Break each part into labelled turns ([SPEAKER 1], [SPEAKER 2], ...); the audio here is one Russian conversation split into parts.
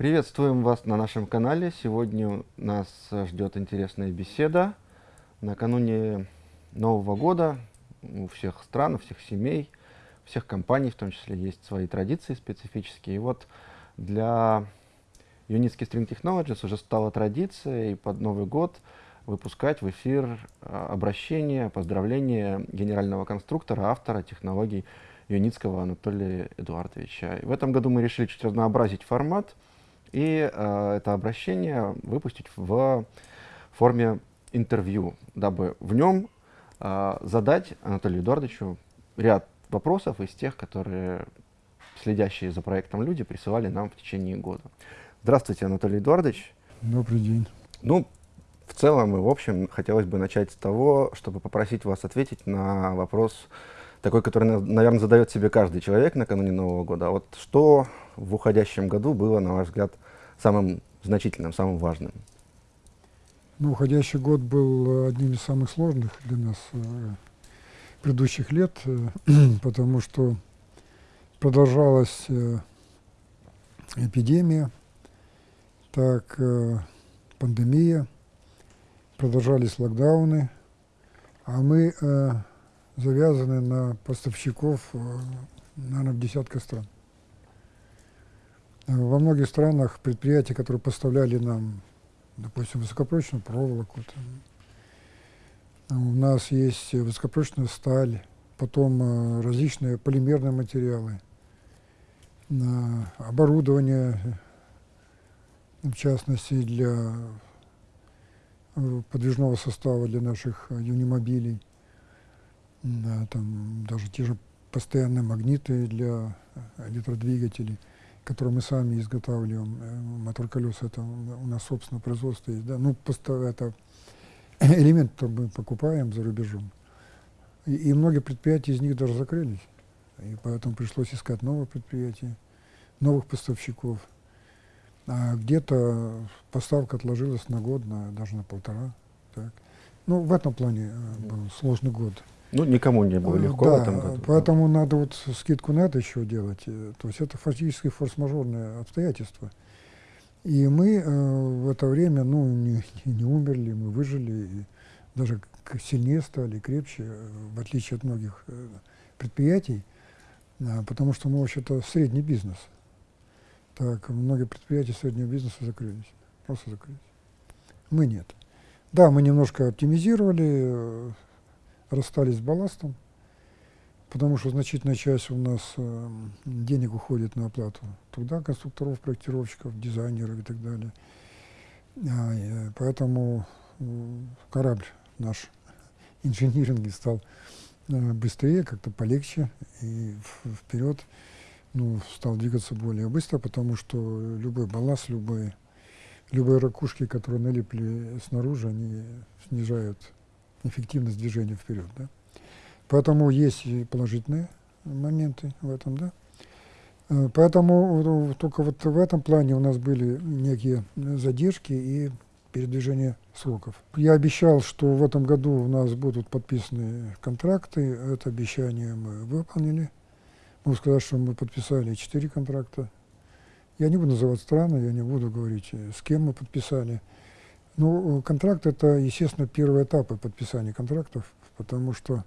[SPEAKER 1] Приветствуем вас на нашем канале. Сегодня нас ждет интересная беседа. Накануне Нового года у всех стран, у всех семей, всех компаний, в том числе, есть свои традиции специфические. И вот для Unisky String Technologies уже стала традицией под Новый год выпускать в эфир а, обращения, поздравления генерального конструктора, автора технологий Юницкого Анатолия Эдуардовича. И в этом году мы решили чуть разнообразить формат и э, это обращение выпустить в форме интервью, дабы в нем э, задать Анатолию Эдуардовичу ряд вопросов из тех, которые следящие за проектом люди присылали нам в течение года. Здравствуйте, Анатолий Эдуардович.
[SPEAKER 2] Добрый день.
[SPEAKER 1] Ну, в целом и в общем хотелось бы начать с того, чтобы попросить вас ответить на вопрос, такой, который, наверное, задает себе каждый человек накануне Нового года. А вот что в уходящем году было, на ваш взгляд, самым значительным, самым важным?
[SPEAKER 2] Ну, уходящий год был одним из самых сложных для нас э, предыдущих лет, э, потому что продолжалась э, эпидемия, так э, пандемия, продолжались локдауны, а мы э, завязаны на поставщиков, э, наверное, в десятка стран. Э, во многих странах предприятия, которые поставляли нам, допустим, высокопрочную проволоку, там, у нас есть высокопрочная сталь, потом э, различные полимерные материалы, оборудование, в частности, для подвижного состава для наших юнимобилей, там даже те же постоянные магниты для электродвигателей – которые мы сами изготавливаем. Э, мотор колеса это у нас собственное производство есть. Да? Ну, это элемент, который мы покупаем за рубежом. И, и многие предприятия из них даже закрылись. И поэтому пришлось искать новые предприятия, новых поставщиков. А где-то поставка отложилась на год, на, даже на полтора. Так. Ну, в этом плане э, был сложный год.
[SPEAKER 1] Ну, никому не было легко
[SPEAKER 2] да,
[SPEAKER 1] в этом году.
[SPEAKER 2] Поэтому да. надо вот скидку на это еще делать. Э, то есть это фактически форс-мажорное обстоятельство. И мы э, в это время ну, не, не умерли, мы выжили, и даже сильнее стали, крепче, э, в отличие от многих э, предприятий, э, потому что мы вообще-то средний бизнес. Так, многие предприятия среднего бизнеса закрылись, просто закрылись. Мы нет. Да, мы немножко оптимизировали, э, расстались с балластом, потому что значительная часть у нас э, денег уходит на оплату труда конструкторов, проектировщиков, дизайнеров и так далее. А, э, поэтому э, корабль наш инжиниринг стал э, быстрее, как-то полегче и вперед ну, стал двигаться более быстро, потому что любой балласт, любой, любые ракушки, которые налипли снаружи, они снижают эффективность движения вперед. Да? Поэтому есть положительные моменты в этом. Да? Э, поэтому только вот в этом плане у нас были некие задержки и передвижение сроков. Я обещал, что в этом году у нас будут подписаны контракты. Это обещание мы выполнили. Могу сказать, что мы подписали четыре контракта. Я не буду называть страны, я не буду говорить, с кем мы подписали. Ну, контракт – это, естественно, первый этап подписания контрактов, потому что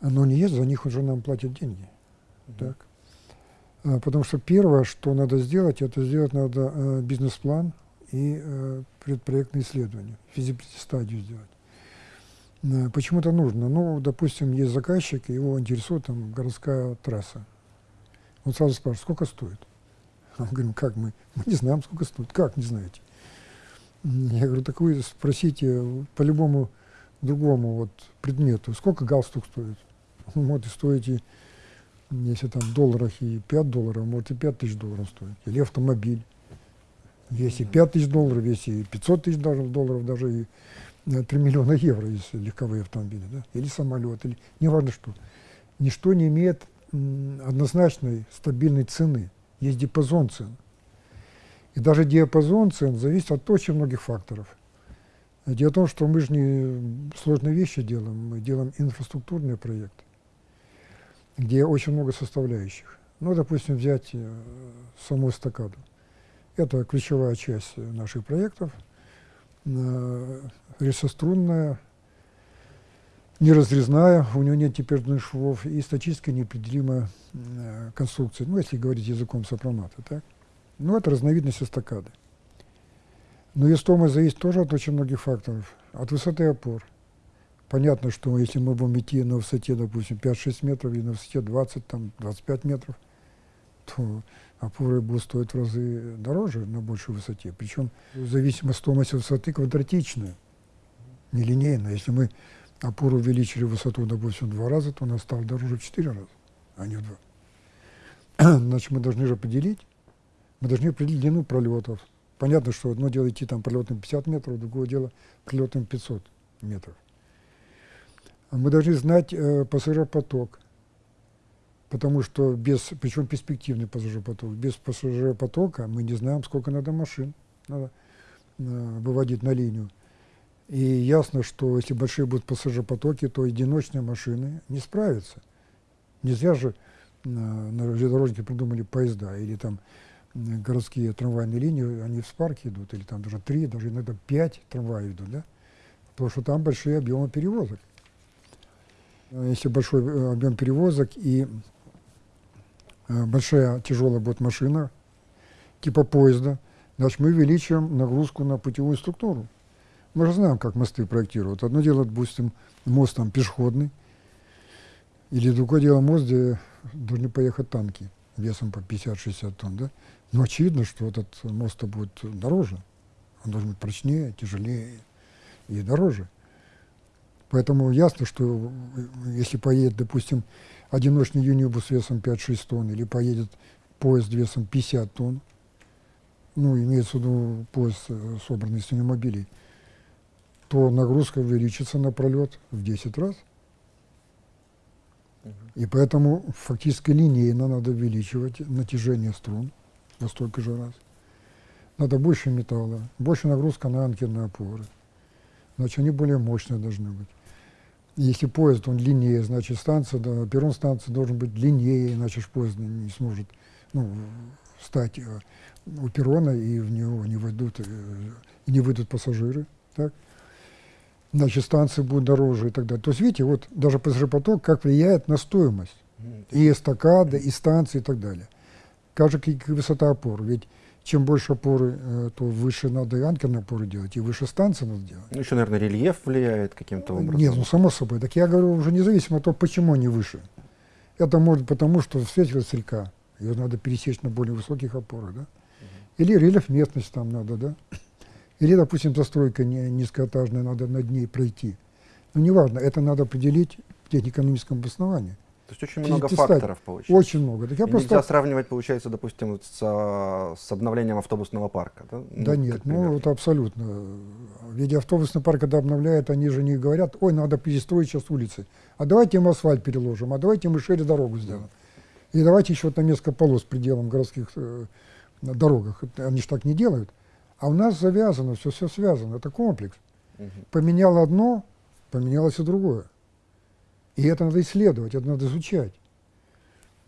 [SPEAKER 2] оно не есть, за них уже нам платят деньги. Mm -hmm. так? А, потому что первое, что надо сделать, это сделать надо э, бизнес-план и э, предпроектное исследование, физиблити-стадию сделать. Э, почему это нужно? Ну, допустим, есть заказчик, его интересует там городская трасса. Он сразу спрашивает, сколько стоит? Мы говорим, как мы? Мы не знаем, сколько стоит. Как не знаете? Я говорю, так вы спросите по любому другому вот предмету, сколько галстук стоит? Он может стоить, если там в долларах и 5 долларов, может и 5 тысяч долларов стоит. Или автомобиль. Если 5 тысяч долларов, если 500 тысяч даже долларов, даже и 3 э, миллиона евро, если легковые автомобили, да? или самолет, или неважно что. Ничто не имеет однозначной стабильной цены. Есть диапазон цен. И даже диапазон цен зависит от очень многих факторов. Дело в том, что мы же не сложные вещи делаем, мы делаем инфраструктурный проект, где очень много составляющих. Ну, допустим, взять э, саму эстакаду. Это ключевая часть наших проектов. Э, Рельсострунная, неразрезная, у нее нет теперь швов и статически неопределимая э, конструкция, ну, если говорить языком сопромата. Так? Ну, это разновидность эстакады. Но ее стоимость зависит тоже от очень многих факторов. От высоты опор. Понятно, что если мы будем идти на высоте, допустим, 5-6 метров или на высоте 20, там, 25 метров, то опоры будут стоить в разы дороже на большей высоте. Причем зависимость стоимости высоты квадратичная, нелинейная. Если мы опору увеличили высоту, допустим, в два раза, то она стала дороже в четыре раза, а не в два. Значит, мы должны же определить, мы должны определить длину пролетов. Понятно, что одно дело идти там пролетом 50 метров, другое дело пролетом 500 метров. А мы должны знать э, пассажиропоток, потому что без, причем перспективный пассажиропоток, без пассажиропотока мы не знаем, сколько надо машин надо э, выводить на линию. И ясно, что если большие будут пассажиропотоки, то одиночные машины не справятся. Не зря же на, на железнодорожнике придумали поезда или там городские трамвайные линии, они в спарке идут, или там даже три, даже иногда пять трамваев идут, да? Потому что там большие объемы перевозок. Если большой э, объем перевозок и э, большая тяжелая будет машина, типа поезда, значит мы увеличиваем нагрузку на путевую структуру. Мы же знаем, как мосты проектируют. Одно дело, допустим, мост там пешеходный, или другое дело мост, где должны поехать танки весом по 50-60 тонн, да? Но очевидно, что этот мост будет дороже. Он должен быть прочнее, тяжелее и дороже. Поэтому ясно, что если поедет, допустим, одиночный юнибус весом 5-6 тонн или поедет поезд весом 50 тонн, ну, имеется в виду поезд, э, собранный из автомобилей, то нагрузка увеличится на пролет в 10 раз. И поэтому фактически линейно надо увеличивать натяжение струн во столько же раз. Надо больше металла, больше нагрузка на анкерные опоры. Значит, они более мощные должны быть. Если поезд, он длиннее, значит, станция, да, перрон станции должен быть длиннее, иначе поезд не сможет ну, встать э, у перрона, и в него не войдут, э, не выйдут пассажиры. Так? значит, станции будут дороже и так далее. То есть, видите, вот даже пассажиропоток как влияет на стоимость и эстакады, и станции и так далее. И высота опор. Ведь чем больше опоры, э, то выше надо и анкерные опоры делать, и выше станции надо делать.
[SPEAKER 1] Ну, еще, наверное, рельеф влияет каким-то образом.
[SPEAKER 2] Нет, ну, само собой. Так я говорю уже независимо от того, почему они выше. Это может потому, что встретилась река, ее надо пересечь на более высоких опорах, да? Или рельеф местность там надо, да? Или, допустим, застройка низкоэтажная, надо над ней пройти. Ну, неважно, это надо определить в технико-экономическом обосновании.
[SPEAKER 1] То есть очень много факторов получается.
[SPEAKER 2] Очень много.
[SPEAKER 1] Так я И просто... Нельзя сравнивать, получается, допустим, вот с, с обновлением автобусного парка, да?
[SPEAKER 2] Да ну, нет, ну это абсолютно. Ведь автобусный парк, когда обновляют, они же не говорят, ой, надо перестроить сейчас улицы, а давайте мы асфальт переложим, а давайте мы шире дорогу сделаем. И давайте еще там несколько полос пределом городских э, дорогах. Они же так не делают. А у нас завязано, все, все связано, это комплекс. Угу. Поменял одно, поменялось и другое. И это надо исследовать, это надо изучать.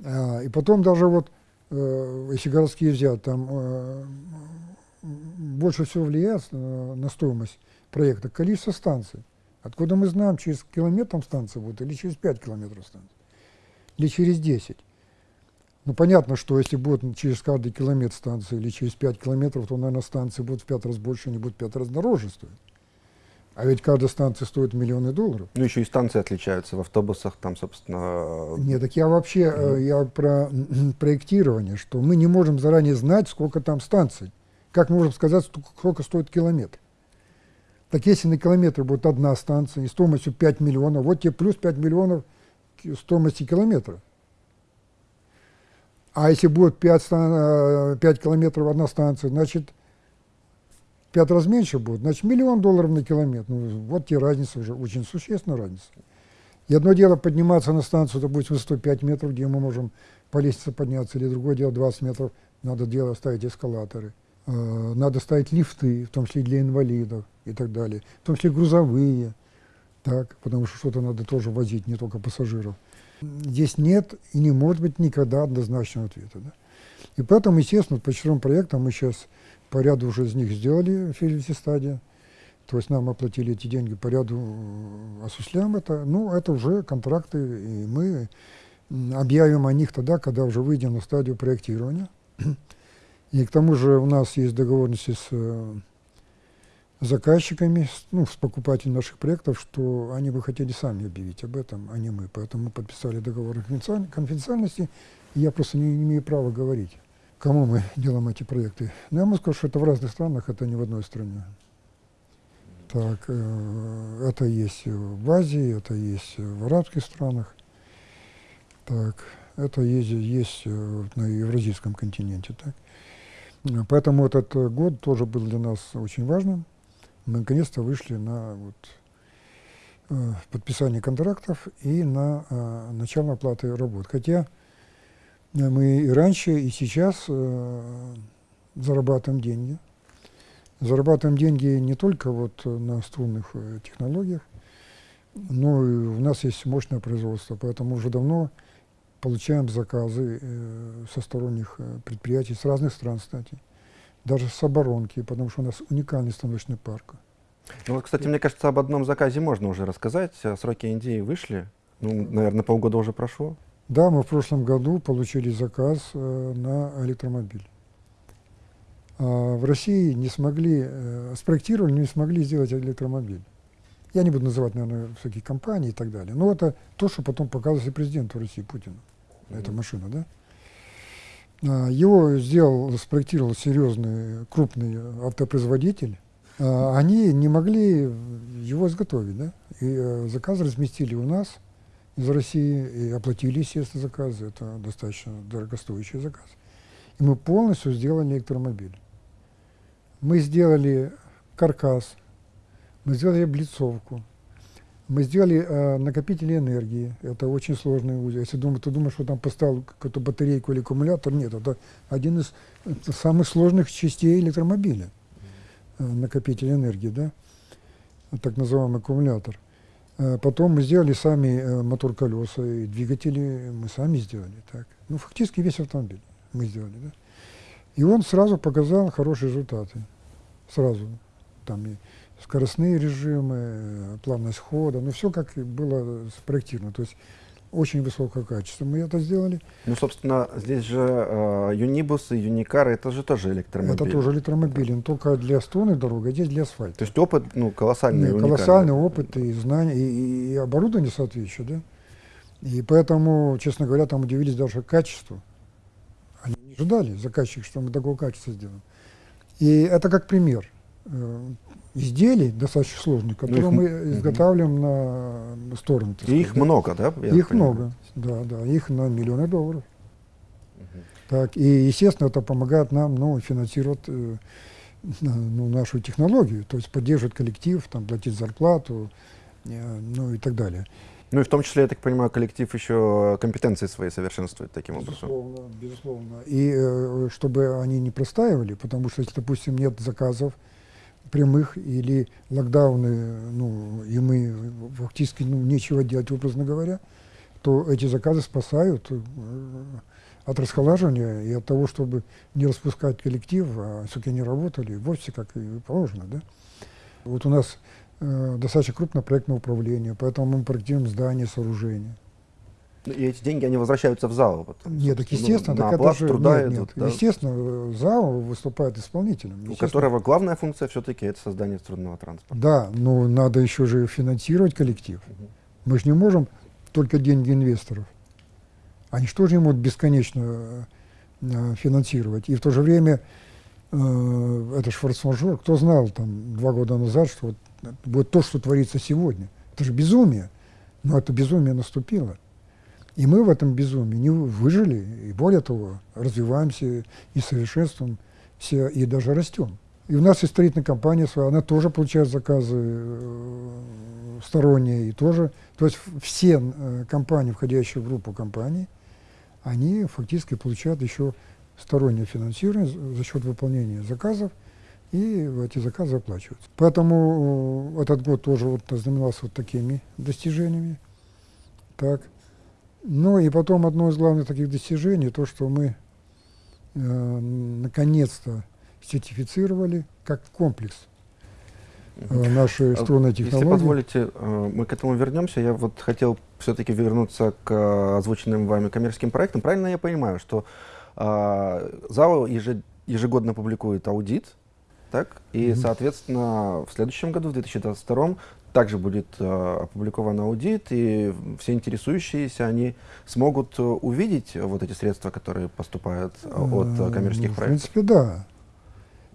[SPEAKER 2] А, и потом даже вот, э, если городские взять, там э, больше всего влияет на, на стоимость проекта количество станций. Откуда мы знаем, через километр там станция будет, или через 5 километров станция, или через 10. Ну, понятно, что если будет через каждый километр станции или через 5 километров, то, наверное, станции будут в 5 раз больше, они будут в 5 раз дороже стоить. А ведь каждая станция стоит миллионы долларов.
[SPEAKER 1] Ну, еще и станции отличаются. В автобусах там, собственно...
[SPEAKER 2] Нет, так я вообще, угу. я про проектирование, что мы не можем заранее знать, сколько там станций. Как мы можем сказать, сколько стоит километр? Так если на километр будет одна станция и стоимостью 5 миллионов, вот тебе плюс 5 миллионов стоимости километра. А если будет 5, 5 э, километров одна станция, значит, 5 раз меньше будет, значит, миллион долларов на километр. Ну, вот те разница уже, очень существенная разница. И одно дело подниматься на станцию, допустим, 105 метров, где мы можем по лестнице подняться, или другое дело 20 метров, надо дело ставить эскалаторы. Э, надо ставить лифты, в том числе для инвалидов и так далее, в том числе грузовые, так, потому что что-то надо тоже возить, не только пассажиров. Здесь нет и не может быть никогда однозначного ответа. Да? И поэтому, естественно, по четырем проектам мы сейчас по ряду уже из них сделали в стадия. То есть нам оплатили эти деньги по ряду, э, осуществляем это. Ну, это уже контракты, и мы объявим о них тогда, когда уже выйдем на стадию проектирования. И к тому же у нас есть договоренности с э, заказчиками, ну, с покупателями наших проектов, что они бы хотели сами объявить об этом, а не мы. Поэтому мы подписали договор конфиденциальности, и я просто не, не имею права говорить, кому мы делаем эти проекты. Но я могу сказать, что это в разных странах, это не в одной стране. Так, э, это есть в Азии, это есть в арабских странах. Так, это есть, есть э, на евразийском континенте. Так. Поэтому этот год тоже был для нас очень важным. Мы наконец-то вышли на вот, э, подписание контрактов и на начало оплаты работ. Хотя мы и раньше, и сейчас э, зарабатываем деньги. Зарабатываем деньги не только вот на струнных э, технологиях, но и у нас есть мощное производство, поэтому уже давно получаем заказы э, со сторонних предприятий, с разных стран, кстати, даже с оборонки, потому что у нас уникальный станочный парк.
[SPEAKER 1] Ну вот, кстати, мне кажется, об одном заказе можно уже рассказать. Сроки Индии вышли, ну, наверное, полгода уже прошло.
[SPEAKER 2] Да, мы в прошлом году получили заказ э, на электромобиль. А в России не смогли, э, спроектировали, не смогли сделать электромобиль. Я не буду называть, наверное, всякие компании и так далее. Но это то, что потом показывали президенту России Путину. Mm -hmm. Эта машина, да? А, его сделал, спроектировал серьезный, крупный автопроизводитель. А, они не могли его изготовить, да? И э, заказ разместили у нас из России и оплатили, естественно, заказы. Это достаточно дорогостоящий заказ. И мы полностью сделали электромобиль. Мы сделали каркас, мы сделали облицовку, мы сделали э, накопители энергии. Это очень сложный узел. Если думаю, ты думаешь, что там поставил какую-то батарейку или аккумулятор, нет, это один из самых сложных частей электромобиля. Э, накопитель энергии, да, так называемый аккумулятор. Э, потом мы сделали сами э, мотор колеса и двигатели, мы сами сделали. Так. Ну, фактически весь автомобиль мы сделали. Да. И он сразу показал хорошие результаты. Сразу. Там и скоростные режимы, плавность хода, ну все как было спроектировано. То есть очень высокое качество. Мы это сделали.
[SPEAKER 1] Ну, собственно, здесь же э, юнибусы, юникары, это же тоже электромобили.
[SPEAKER 2] Это тоже электромобили, но только для струнной дороги, а здесь для асфальта.
[SPEAKER 1] То есть опыт, ну, колоссальный.
[SPEAKER 2] Нет, колоссальный опыт и знания, и, и оборудование соответствующее, да. И поэтому, честно говоря, там удивились даже качеству. Они не ожидали, заказчик, что мы такого качества сделаем. И это как пример. Изделий достаточно сложных, которые ну, мы изготавливаем угу. на сторону.
[SPEAKER 1] И их да? много, да?
[SPEAKER 2] их много, да, да, их на миллионы долларов. Угу. Так, и, естественно, это помогает нам ну, финансировать э, ну, нашу технологию, то есть поддерживать коллектив, там, платить зарплату, э, ну и так далее.
[SPEAKER 1] Ну и в том числе, я так понимаю, коллектив еще компетенции свои совершенствует таким
[SPEAKER 2] безусловно,
[SPEAKER 1] образом.
[SPEAKER 2] Безусловно, И э, чтобы они не простаивали, потому что если, допустим, нет заказов, прямых или локдауны, ну, и мы фактически ну, нечего делать, образно говоря, то эти заказы спасают э, от расхолаживания и от того, чтобы не распускать коллектив, а все-таки они работали в офисе, как и положено. Да? Вот у нас э, достаточно крупное проектное управление, поэтому мы проектируем здания, сооружения.
[SPEAKER 1] Ну, и эти деньги, они возвращаются в ЗАО?
[SPEAKER 2] Потом, нет, так естественно. Ну, так
[SPEAKER 1] это же, труда нет,
[SPEAKER 2] идут, нет. Да? Естественно, ЗАО выступает исполнителем.
[SPEAKER 1] У которого главная функция все-таки это создание трудного транспорта.
[SPEAKER 2] Да, но надо еще же финансировать коллектив. Угу. Мы же не можем только деньги инвесторов. Они что же не могут бесконечно э, финансировать? И в то же время э, это же форс-мажор. Кто знал там два года назад, что вот, вот то, что творится сегодня. Это же безумие. Но это безумие наступило. И мы в этом безумии не выжили, и более того, развиваемся и совершенствуемся, и даже растем. И у нас есть строительная компания своя, она тоже получает заказы э, сторонние, и тоже, то есть все э, компании, входящие в группу компаний, они фактически получают еще стороннее финансирование за счет выполнения заказов, и эти заказы оплачиваются. Поэтому э, этот год тоже вот знаменовался вот такими достижениями. Так. Ну и потом одно из главных таких достижений, то, что мы э, наконец-то сертифицировали как комплекс э, наши струнные технологии.
[SPEAKER 1] Если позволите, э, мы к этому вернемся. Я вот хотел все-таки вернуться к э, озвученным вами коммерческим проектам. Правильно я понимаю, что э, ЗАО ежегодно публикует аудит, так? И, mm -hmm. соответственно, в следующем году, в 2022, также будет э, опубликован аудит, и все интересующиеся, они смогут э, увидеть вот эти средства, которые поступают э, от коммерческих
[SPEAKER 2] ну,
[SPEAKER 1] проектов?
[SPEAKER 2] В принципе, да.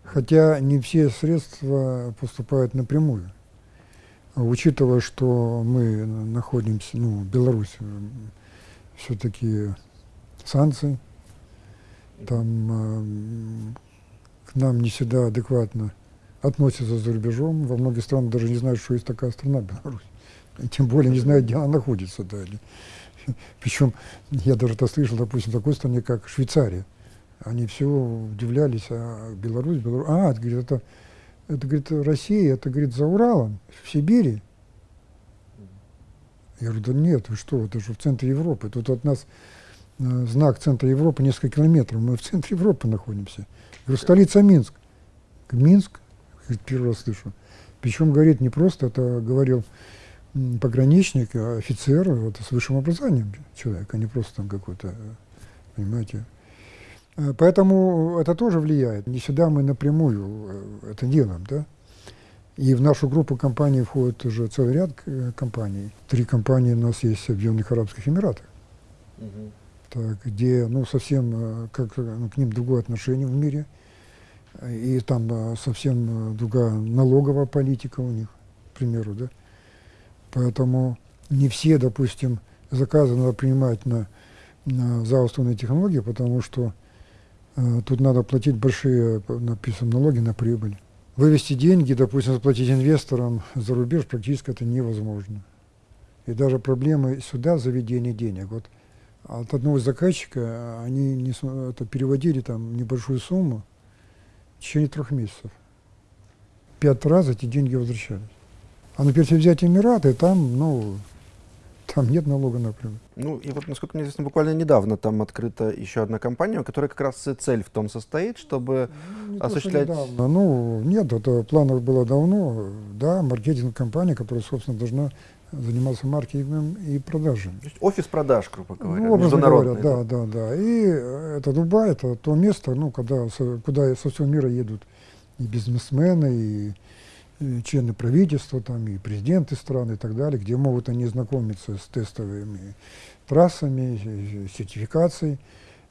[SPEAKER 2] Хотя не все средства поступают напрямую. Учитывая, что мы находимся, ну, Беларусь, все-таки санкции, там э, к нам не всегда адекватно относятся за рубежом. Во многих странах даже не знают, что есть такая страна Беларусь. И тем более не знают, где она находится. Да. Причем я даже это слышал, допустим, в такой стране, как Швейцария. Они все удивлялись, а Беларусь, Беларусь. А, это, говорит, это, это говорит, Россия, это, говорит, за Уралом, в Сибири. Я говорю, да нет, вы что, это же в центре Европы. Тут от нас э, знак центра Европы несколько километров. Мы в центре Европы находимся. Я говорю, столица Минск. Минск, первый раз слышу. Причем говорит не просто, это говорил пограничник, а офицер вот, с высшим образованием человек, а не просто там какой-то, понимаете. Э, поэтому это тоже влияет. Не всегда мы напрямую э, это делаем, да. И в нашу группу компаний входит уже целый ряд э, компаний. Три компании у нас есть в Объединенных Арабских Эмиратах, угу. так, где ну, совсем как, ну, к ним другое отношение в мире – и там э, совсем э, другая налоговая политика у них, к примеру, да. Поэтому не все, допустим, заказы надо принимать на, на заустранные технологии, потому что э, тут надо платить большие, написано, налоги на прибыль. Вывести деньги, допустим, заплатить инвесторам за рубеж практически это невозможно. И даже проблемы сюда заведения денег. Вот от одного заказчика они не, это переводили там небольшую сумму, в течение трех месяцев. Пять раз эти деньги возвращались. А например, если взять Эмираты, там, ну, там нет налога напрямую.
[SPEAKER 1] Ну, и вот, насколько мне известно, буквально недавно там открыта еще одна компания, у которой как раз цель в том состоит, чтобы ну, не осуществлять...
[SPEAKER 2] То, ну, нет, это планов было давно. Да, маркетинг-компания, которая, собственно, должна заниматься маркетингом и продажами. То есть
[SPEAKER 1] офис продаж, грубо говоря,
[SPEAKER 2] ну, международный. Говоря, да, да, да. И это Дубай, это то место, ну, когда, куда со всего мира едут и бизнесмены, и, и члены правительства, там, и президенты стран и так далее, где могут они знакомиться с тестовыми трассами, сертификацией,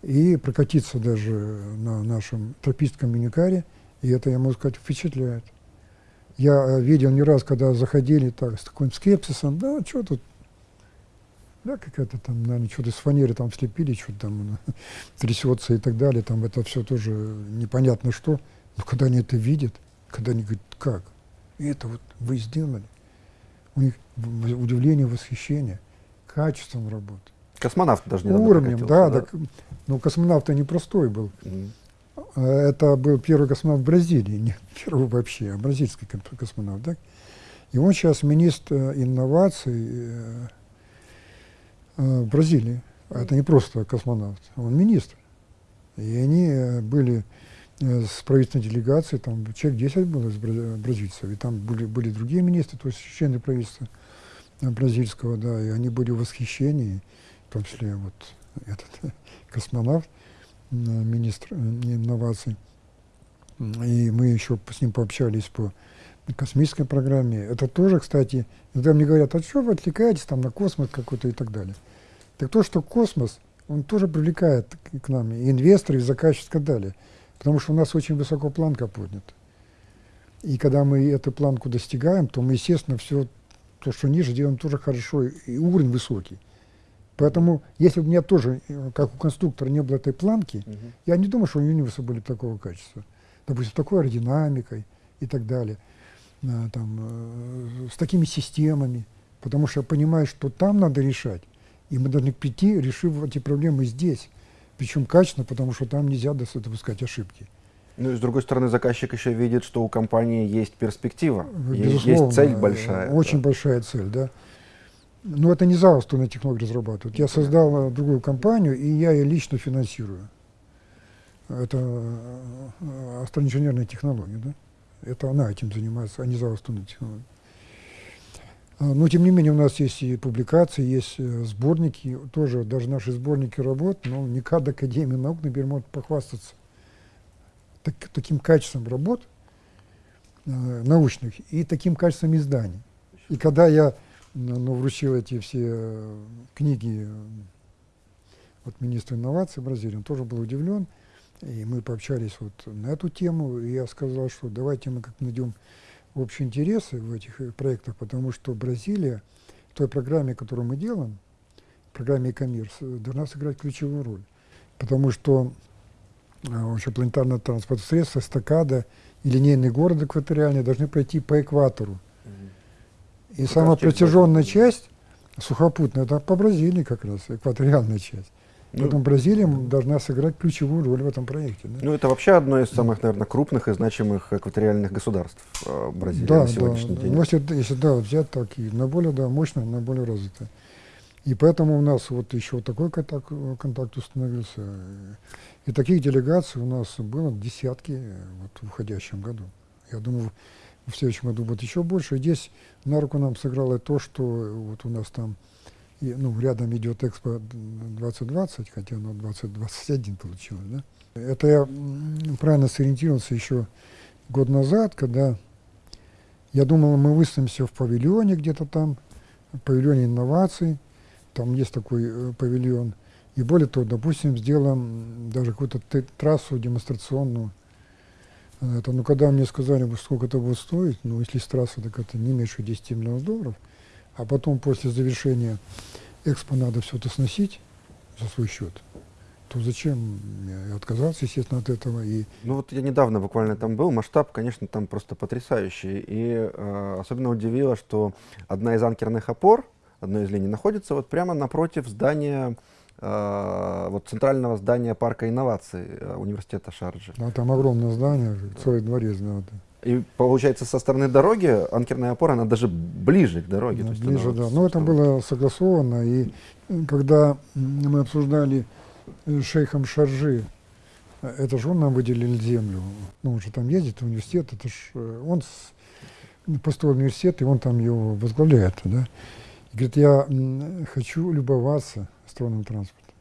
[SPEAKER 2] и прокатиться даже на нашем тропическом миникаре, и это, я могу сказать, впечатляет. Я э, видел не раз, когда заходили так, с таким скепсисом, да, что тут, да, какая-то там, наверное, что-то из фанеры там слепили, что-то там трясется и так далее, там это все тоже непонятно что. Но когда они это видят, когда они говорят, как? И это вот вы сделали. У них удивление, восхищение, качеством работы.
[SPEAKER 1] Космонавт даже
[SPEAKER 2] не Уровнем, да, да. Так, ну, космонавт непростой был. Mm. Это был первый космонавт Бразилии, не первый вообще, а бразильский космонавт. Да? И он сейчас министр инноваций э, э, в Бразилии. А это не просто космонавт, он министр. И они э, были с правительственной делегацией, там человек 10 было из бразильцев, и там были, были другие министры, то есть члены правительства бразильского, да, и они были в восхищении, в том числе вот этот космонавт министр э, инноваций. И мы еще с ним пообщались по космической программе. Это тоже, кстати, иногда мне говорят, а что вы отвлекаетесь там на космос какой-то и так далее. Так то, что космос, он тоже привлекает к нам и инвесторов, и заказчиков и так далее. Потому что у нас очень высоко планка поднята. И когда мы эту планку достигаем, то мы, естественно, все то, что ниже, делаем тоже хорошо, и уровень высокий. Поэтому, если бы у меня тоже, э, как у конструктора, не было этой планки, угу. я не думаю, что у Юниверса были такого качества. Допустим, с такой аэродинамикой и так далее, а, там, э, с такими системами, потому что я понимаю, что там надо решать, и мы должны прийти, решив эти проблемы здесь, причем качественно, потому что там нельзя допускать ошибки.
[SPEAKER 1] Ну и с другой стороны, заказчик еще видит, что у компании есть перспектива, Безусловно, есть цель большая.
[SPEAKER 2] Очень да. большая цель, да. Но это не ЗАО «Струна технологии» разрабатывает. Я создал другую компанию, и я ее лично финансирую. это э, астроинженерные технологии, да? Это она этим занимается, а не зал астронной технологии. А, но, тем не менее, у нас есть и публикации, есть э, сборники, тоже даже наши сборники работ, но не КАД Академии наук, например, может похвастаться так, таким качеством работ э, научных и таким качеством изданий. И когда я ну, вручил эти все э, книги э, вот, министру инноваций Бразилии, он тоже был удивлен, и мы пообщались вот на эту тему, и я сказал, что давайте мы как найдем общие интересы в этих э, проектах, потому что Бразилия в той программе, которую мы делаем, программе e-commerce, э, должна сыграть ключевую роль. Потому что э, вообще планетарное транспортное средство, эстакада и линейный город экваториальный должны пройти по экватору. И как самая протяженная часть сухопутная, это по Бразилии как раз, экваториальная часть. Ну, Поэтому Бразилия должна сыграть ключевую роль в этом проекте. Да?
[SPEAKER 1] Ну, это вообще одно из самых, наверное, крупных и значимых экваториальных государств э, Бразилии да, на сегодняшний
[SPEAKER 2] да,
[SPEAKER 1] день.
[SPEAKER 2] Ну, если, если да, взять так, и наиболее да, мощно, наиболее развитое. И поэтому у нас вот еще такой контакт, контакт установился. И таких делегаций у нас было десятки вот, в уходящем году. Я думаю, в следующем году будет еще больше. Здесь на руку нам сыграло то, что вот у нас там и, ну, рядом идет Экспо 2020, хотя оно 2021 получилось, да. Это я правильно сориентировался еще год назад, когда я думал, мы выставимся в павильоне где-то там, в павильоне инноваций, там есть такой э, павильон, и более того, допустим, сделаем даже какую-то трассу демонстрационную. Это, ну, когда мне сказали, сколько это будет стоить, ну, если с трассы, так это не меньше 10 миллионов долларов, а потом после завершения экспо надо все это сносить за свой счет, то зачем? Я отказался, естественно, от этого. И...
[SPEAKER 1] Ну вот я недавно буквально там был, масштаб, конечно, там просто потрясающий. И э, особенно удивило, что одна из анкерных опор, одной из линий, находится вот прямо напротив здания вот центрального здания парка инноваций э, университета Шарджи.
[SPEAKER 2] Да, там огромное здание, целый дворец. Да, да.
[SPEAKER 1] И получается, со стороны дороги анкерная опора, она даже ближе к дороге.
[SPEAKER 2] Да, ближе, да. Но это было согласовано. И когда мы обсуждали с шейхом Шаржи, это же он нам выделил землю. Ну, он же там ездит университет, это ж э, он с, построил университет, и он там его возглавляет. Да? Говорит, я хочу любоваться стронным транспортом.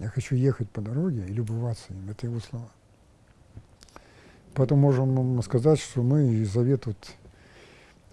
[SPEAKER 2] Я хочу ехать по дороге и любоваться им. Это его слова. Поэтому можем сказать, что мы и завет вот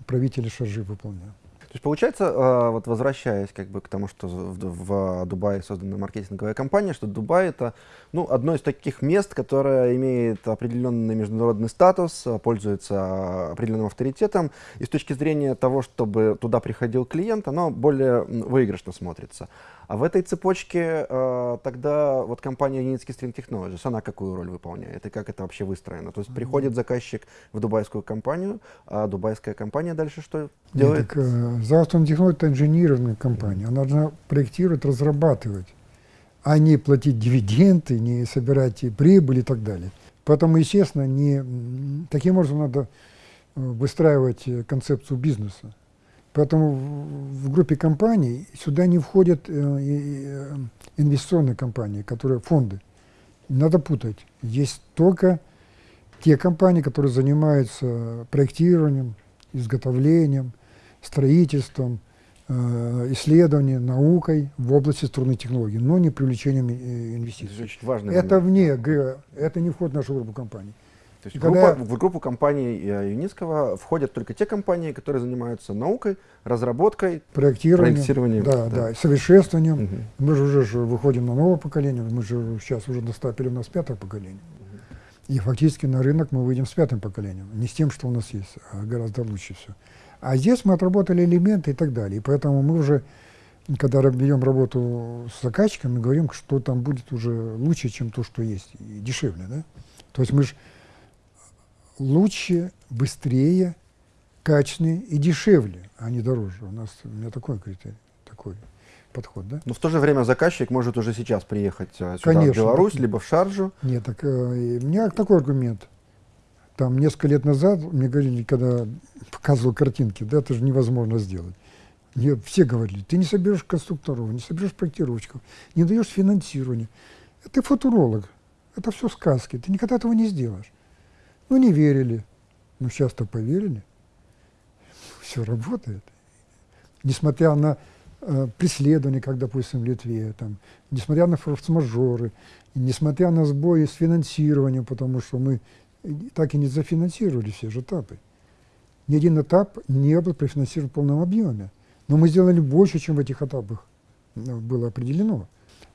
[SPEAKER 2] правителя Шаржи выполняем.
[SPEAKER 1] То есть получается, а, вот возвращаясь как бы к тому, что в, в Дубае создана маркетинговая компания, что Дубай это ну, одно из таких мест, которое имеет определенный международный статус, пользуется определенным авторитетом, и с точки зрения того, чтобы туда приходил клиент, оно более выигрышно смотрится. А в этой цепочке э, тогда вот компания Unitsky String Technologies, она какую роль выполняет и как это вообще выстроено? То есть приходит заказчик в дубайскую компанию, а дубайская компания дальше что делает? Нет, так,
[SPEAKER 2] э, Завтра Technology это инженерная компания, она должна проектировать, разрабатывать, а не платить дивиденды, не собирать прибыль и так далее. Поэтому, естественно, не, таким образом надо э, выстраивать э, концепцию бизнеса. Поэтому в группе компаний сюда не входят э, э, инвестиционные компании, которые фонды. Не надо путать. Есть только те компании, которые занимаются проектированием, изготовлением, строительством, э, исследованием, наукой в области струнной технологии, но не привлечением инвестиций. Это. Это вне это не входит в нашу группу компаний.
[SPEAKER 1] То есть Когда... группа, в группу компаний э, Юницкого входят только те компании, которые занимаются наукой, разработкой,
[SPEAKER 2] проектированием, проектированием да, да. Да, совершенствованием. Угу. Мы же уже выходим на новое поколение, мы же сейчас уже достапили у нас пятое поколение. Угу. И фактически на рынок мы выйдем с пятым поколением. Не с тем, что у нас есть, а гораздо лучше все. А здесь мы отработали элементы и так далее. И поэтому мы уже, когда ведем работу с заказчиком, мы говорим, что там будет уже лучше, чем то, что есть, и дешевле. Да? То есть мы же лучше, быстрее, качественнее и дешевле, а не дороже. У нас у меня такой критерий, такой подход, да?
[SPEAKER 1] Но в то же время заказчик может уже сейчас приехать а, сюда, Конечно, в Беларусь, так, либо в Шаржу.
[SPEAKER 2] Нет, так э, у меня такой аргумент. Там несколько лет назад мне говорили, когда показывал картинки, да, это же невозможно сделать. Мне все говорили, ты не соберешь конструкторов, не соберешь проектировщиков, не даешь финансирования. Ты футуролог, Это все сказки. Ты никогда этого не сделаешь. Ну, не верили. Ну, сейчас-то поверили. Все работает. Несмотря на э, преследования, как, допустим, в Литве, там, несмотря на форс-мажоры, несмотря на сбои с финансированием, потому что мы так и не зафинансировали все же этапы. Ни один этап не был профинансирован в полном объеме. Но мы сделали больше, чем в этих этапах э, было определено.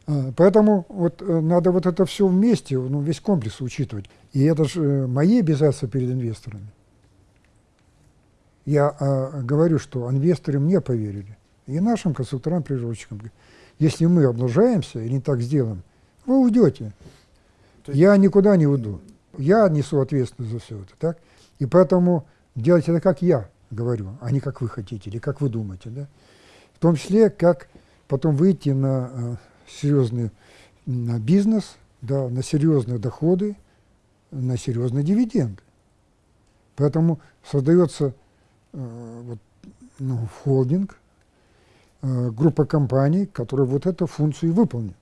[SPEAKER 2] А, поэтому вот э, надо вот это все вместе, ну, весь комплекс учитывать. И это же э, мои обязательства перед инвесторами. Я а, говорю, что инвесторы мне поверили. И нашим конструкторам, природчикам. Если мы облажаемся и не так сделаем, вы уйдете. Есть... Я никуда не уйду. Я несу ответственность за все это. Так? И поэтому делайте это, как я говорю, а не как вы хотите или как вы думаете. Да? В том числе, как потом выйти на э, серьезный бизнес, да, на серьезные доходы, на серьезные дивиденды. Поэтому создается э, вот, ну, холдинг, э, группа компаний, которые вот эту функцию выполнят.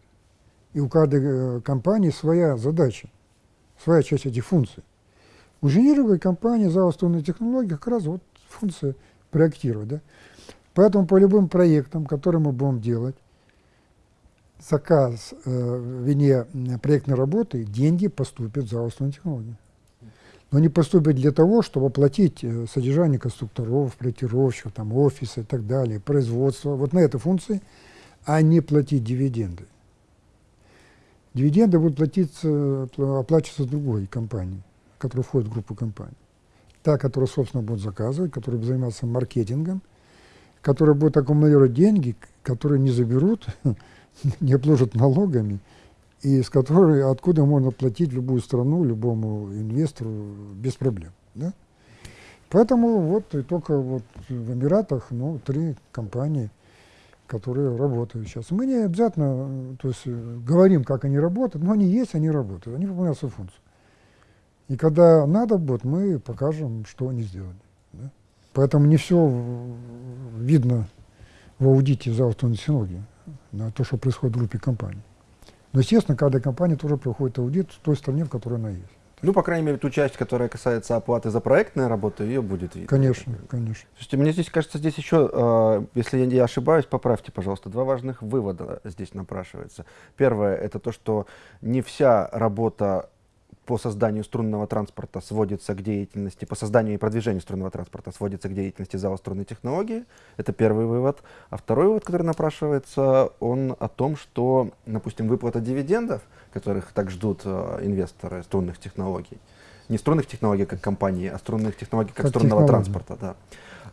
[SPEAKER 2] И у каждой э, компании своя задача, своя часть этих функций. У инженеринговой компании за технологии как раз вот функция проектировать. Да? Поэтому по любым проектам, которые мы будем делать, заказ э, вине проектной работы, деньги поступят за основные технологии. Но они поступят для того, чтобы оплатить э, содержание конструкторов, проектировщиков, там, офиса и так далее, производство, вот на этой функции, а не платить дивиденды. Дивиденды будут платиться, оплачиваться другой компанией, которая входит в группу компаний. Та, которая, собственно, будет заказывать, которая будет заниматься маркетингом, которая будет аккумулировать деньги, которые не заберут не обложат налогами, и с которой, откуда можно платить любую страну, любому инвестору без проблем. Да? Поэтому вот и только вот в Эмиратах ну, три компании, которые работают сейчас. Мы не обязательно то есть, говорим, как они работают, но они есть, они работают, они выполняют свою функцию. И когда надо будет, мы покажем, что они сделали. Да? Поэтому не все видно в аудите за автоносинологию на то, что происходит в группе компаний. Но, естественно, каждая компания тоже проходит аудит в той стране, в которой она есть.
[SPEAKER 1] Ну, по крайней мере, ту часть, которая касается оплаты за проектные работы, ее будет видно.
[SPEAKER 2] Конечно, конечно.
[SPEAKER 1] Слушайте, мне здесь кажется, здесь еще, э, если я не ошибаюсь, поправьте, пожалуйста, два важных вывода здесь напрашивается. Первое, это то, что не вся работа по созданию струнного транспорта сводится к деятельности, по созданию и продвижению струнного транспорта сводится к деятельности зала струнной технологии. Это первый вывод. А второй вывод, который напрашивается, он о том, что, допустим, выплата дивидендов, которых так ждут э, инвесторы струнных технологий, не струнных технологий как компании, а струнных технологий как, как струнного технологии. транспорта, да,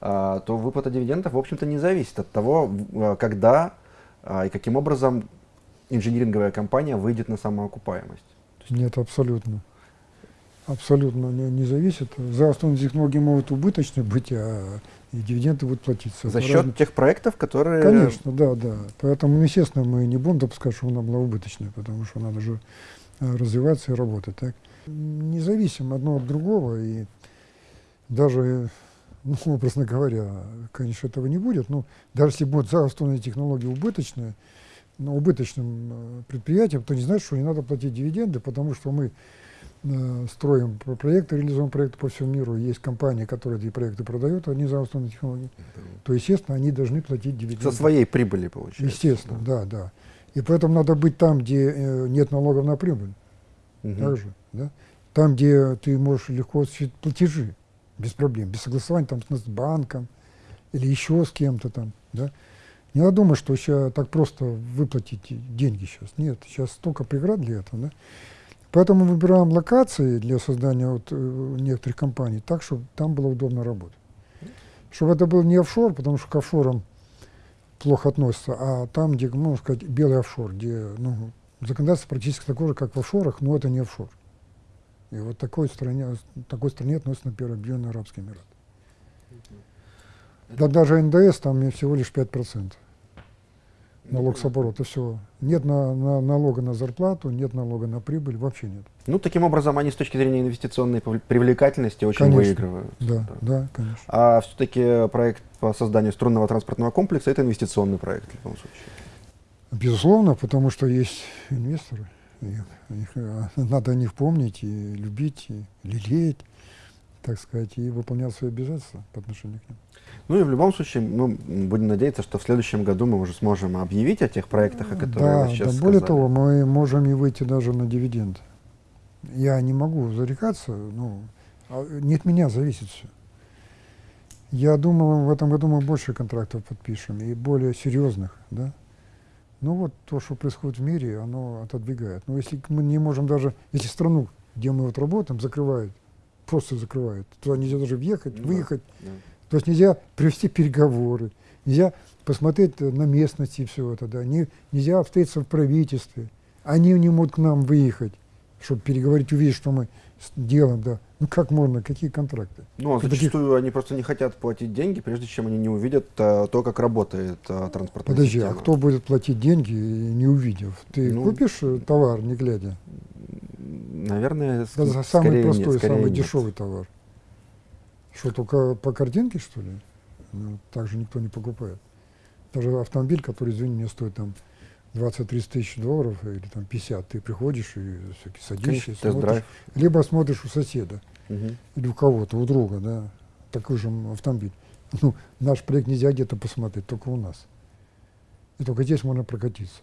[SPEAKER 1] а, то выплата дивидендов, в общем-то, не зависит от того, э, когда а, и каким образом инжиниринговая компания выйдет на самоокупаемость.
[SPEAKER 2] Нет, абсолютно. Абсолютно не, не зависит. За основные технологии могут убыточны быть, а и дивиденды будут платиться.
[SPEAKER 1] За счет разным... тех проектов, которые...
[SPEAKER 2] Конечно, да, да. Поэтому, естественно, мы не будем допускать, что она была убыточной, потому что надо же э, развиваться и работать. Так? Независимо одно от другого, и даже, ну, образно говоря, конечно, этого не будет, но даже если будут за основные технологии убыточные, убыточным э, предприятием, то не значит, что не надо платить дивиденды, потому что мы э, строим проекты, реализуем проекты по всему миру. Есть компании, которые эти проекты продают, они за основные технологии. То, естественно, они должны платить дивиденды.
[SPEAKER 1] Со своей прибыли, получается.
[SPEAKER 2] Естественно, да, да. да. И поэтому надо быть там, где э, нет налогов на прибыль. Угу. Также, да? Там, где ты можешь легко осуществить платежи, без проблем, без согласования там, с банком или еще с кем-то там. Да? Не надо думать, что сейчас так просто выплатить деньги сейчас. Нет, сейчас столько преград для этого. Да? Поэтому выбираем локации для создания вот, э, некоторых компаний так, чтобы там было удобно работать. Чтобы это был не офшор, потому что к офшорам плохо относятся, а там, где, можно сказать, белый офшор, где ну, законодательство практически такое же, как в офшорах, но это не офшор. И вот такой стране, такой стране относятся, например, Объединенные Арабские Эмираты. Да даже НДС там всего лишь 5% налог с оборота, все. Нет на, на, налога на зарплату, нет налога на прибыль, вообще нет.
[SPEAKER 1] Ну, таким образом, они с точки зрения инвестиционной привлекательности очень
[SPEAKER 2] конечно.
[SPEAKER 1] выигрывают.
[SPEAKER 2] Да, да, да, конечно.
[SPEAKER 1] А все-таки проект по созданию струнного транспортного комплекса – это инвестиционный проект в любом случае?
[SPEAKER 2] Безусловно, потому что есть инвесторы. Их, их, э, надо о них помнить и любить, и лелеять, так сказать, и выполнять свои обязательства по отношению к ним.
[SPEAKER 1] Ну и в любом случае мы будем надеяться, что в следующем году мы уже сможем объявить о тех проектах, о которых
[SPEAKER 2] да,
[SPEAKER 1] вы сейчас
[SPEAKER 2] да, более
[SPEAKER 1] сказали.
[SPEAKER 2] того, мы можем и выйти даже на дивиденд. Я не могу зарекаться, ну, а не от меня зависит все. Я думал, в этом году мы больше контрактов подпишем, и более серьезных, да. Ну вот то, что происходит в мире, оно отодвигает. Но если мы не можем даже, если страну, где мы вот работаем, закрывают, просто закрывают, туда нельзя даже въехать,
[SPEAKER 1] Ну
[SPEAKER 2] выехать,
[SPEAKER 1] да.
[SPEAKER 2] То есть нельзя провести переговоры, нельзя посмотреть на местности и все это, да, не, нельзя встретиться в правительстве. Они не могут к нам выехать, чтобы переговорить, увидеть, что мы делаем, да. Ну как можно, какие контракты?
[SPEAKER 1] Ну, а зачастую они просто не хотят платить деньги, прежде чем они не увидят а, то, как работает а, транспортная
[SPEAKER 2] Подожди,
[SPEAKER 1] система.
[SPEAKER 2] а кто будет платить деньги, не увидев? Ты
[SPEAKER 1] Ну,
[SPEAKER 2] купишь э, товар, не глядя?
[SPEAKER 1] Наверное,
[SPEAKER 2] Да, самый
[SPEAKER 1] скорее нет,
[SPEAKER 2] простой,
[SPEAKER 1] скорее
[SPEAKER 2] самый
[SPEAKER 1] нет.
[SPEAKER 2] дешевый товар. Что, только по картинке, что ли? Ну, так же никто не покупает. Даже автомобиль, который, извини, мне стоит там 20-30 тысяч долларов или там 50, ты приходишь и всякий садишься,
[SPEAKER 1] Конечно,
[SPEAKER 2] смотришь. Либо смотришь у соседа
[SPEAKER 1] Мгм.
[SPEAKER 2] или у кого-то, у друга, да, такой же автомобиль. Ну, наш проект нельзя где-то посмотреть, только у нас. И только здесь можно прокатиться.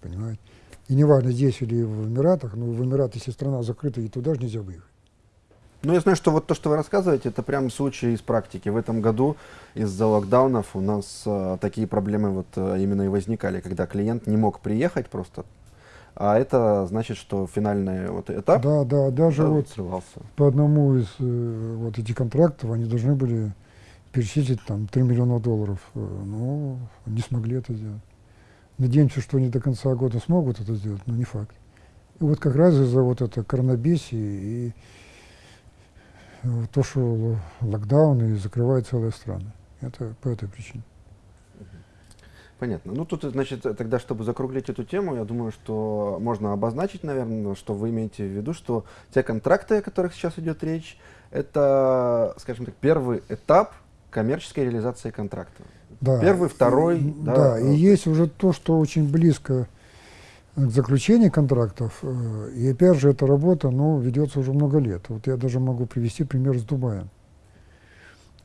[SPEAKER 2] Понимаете? И неважно, здесь или в Эмиратах, но в Эмираты, если страна закрыта, и туда же нельзя выехать.
[SPEAKER 1] Ну, я знаю, что вот то, что вы рассказываете, это прям случай из практики. В этом году из-за локдаунов у нас а, такие проблемы вот а, именно и возникали, когда клиент не мог приехать просто. А это значит, что финальный вот этап
[SPEAKER 2] Да, да, даже
[SPEAKER 1] да,
[SPEAKER 2] вот
[SPEAKER 1] срывался.
[SPEAKER 2] по одному из э, вот этих контрактов они должны были перечислить там 3 миллиона долларов. Э, Но не смогли это сделать. Надеемся, что они до конца года смогут это сделать, но не факт. И вот как раз из-за вот это коронабесии и то, что ло- локдаун и закрывают целые страны. Это по этой причине.
[SPEAKER 1] Понятно. Ну, тут, значит, тогда, чтобы закруглить эту тему, я думаю, что можно обозначить, наверное, что вы имеете в виду, что те контракты, о которых сейчас идет речь, это, скажем так, первый этап коммерческой реализации контракта.
[SPEAKER 2] Да.
[SPEAKER 1] Первый, второй,
[SPEAKER 2] И-
[SPEAKER 1] да,
[SPEAKER 2] Да,
[SPEAKER 1] э,
[SPEAKER 2] и есть уже то, что очень близко к заключению контрактов. э, И опять же, эта работа ну, ведется уже много лет. Вот я даже могу привести пример с Дубаем.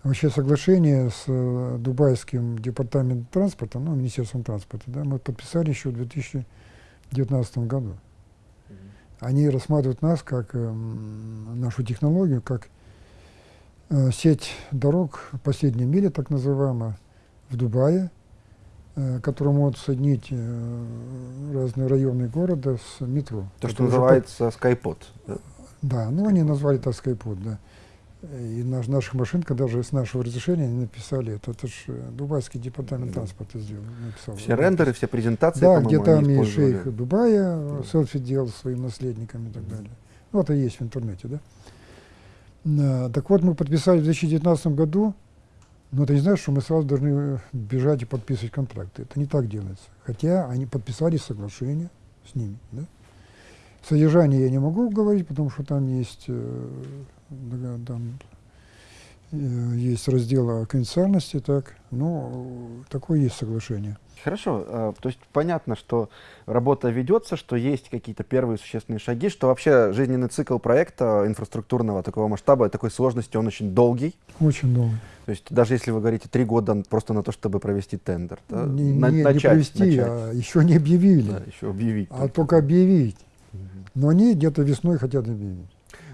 [SPEAKER 2] Вообще соглашение с э, Дубайским департаментом транспорта, ну, Министерством транспорта, да, мы подписали еще в 2019 году. Они рассматривают нас как эм, нашу технологию, как э, сеть дорог последней мили, так называемая, в Дубае, э, которая может соединить э, разные районы города с метро.
[SPEAKER 1] То,
[SPEAKER 2] Это
[SPEAKER 1] что называется Skypod. да.
[SPEAKER 2] Да, ну они назвали так Skypod, да. И наш, наших машин, когда же с нашего разрешения они написали это, это же Дубайский департамент
[SPEAKER 1] Да.
[SPEAKER 2] транспорта сделал, написал.
[SPEAKER 1] Все рендеры, все презентации,
[SPEAKER 2] Да, где там и шейх Дубая
[SPEAKER 1] Да.
[SPEAKER 2] э, селфи делал своим наследникам и так далее. Ну, это есть в интернете? Да, так вот, мы подписали в 2019 году, но это не значит, что мы сразу должны э, бежать и подписывать контракты. Это не так делается. Хотя они подписали соглашение с ними, да? Содержание я не могу говорить, потому что там есть, э, там, э, есть раздел о конфиденциальности, так, но такое есть соглашение.
[SPEAKER 1] Хорошо, а, то есть понятно, что работа ведется, что есть какие-то первые существенные шаги, что вообще жизненный цикл проекта инфраструктурного такого масштаба, такой сложности, он очень долгий.
[SPEAKER 2] Очень долго.
[SPEAKER 1] То есть даже если вы говорите три года просто на то, чтобы провести тендер, да,
[SPEAKER 2] не,
[SPEAKER 1] на-
[SPEAKER 2] не- не
[SPEAKER 1] начать,
[SPEAKER 2] провести,
[SPEAKER 1] начать,
[SPEAKER 2] а еще не объявили,
[SPEAKER 1] да, еще объявить.
[SPEAKER 2] а только объявить.
[SPEAKER 1] Мгм.
[SPEAKER 2] Но они где-то весной хотят объявить.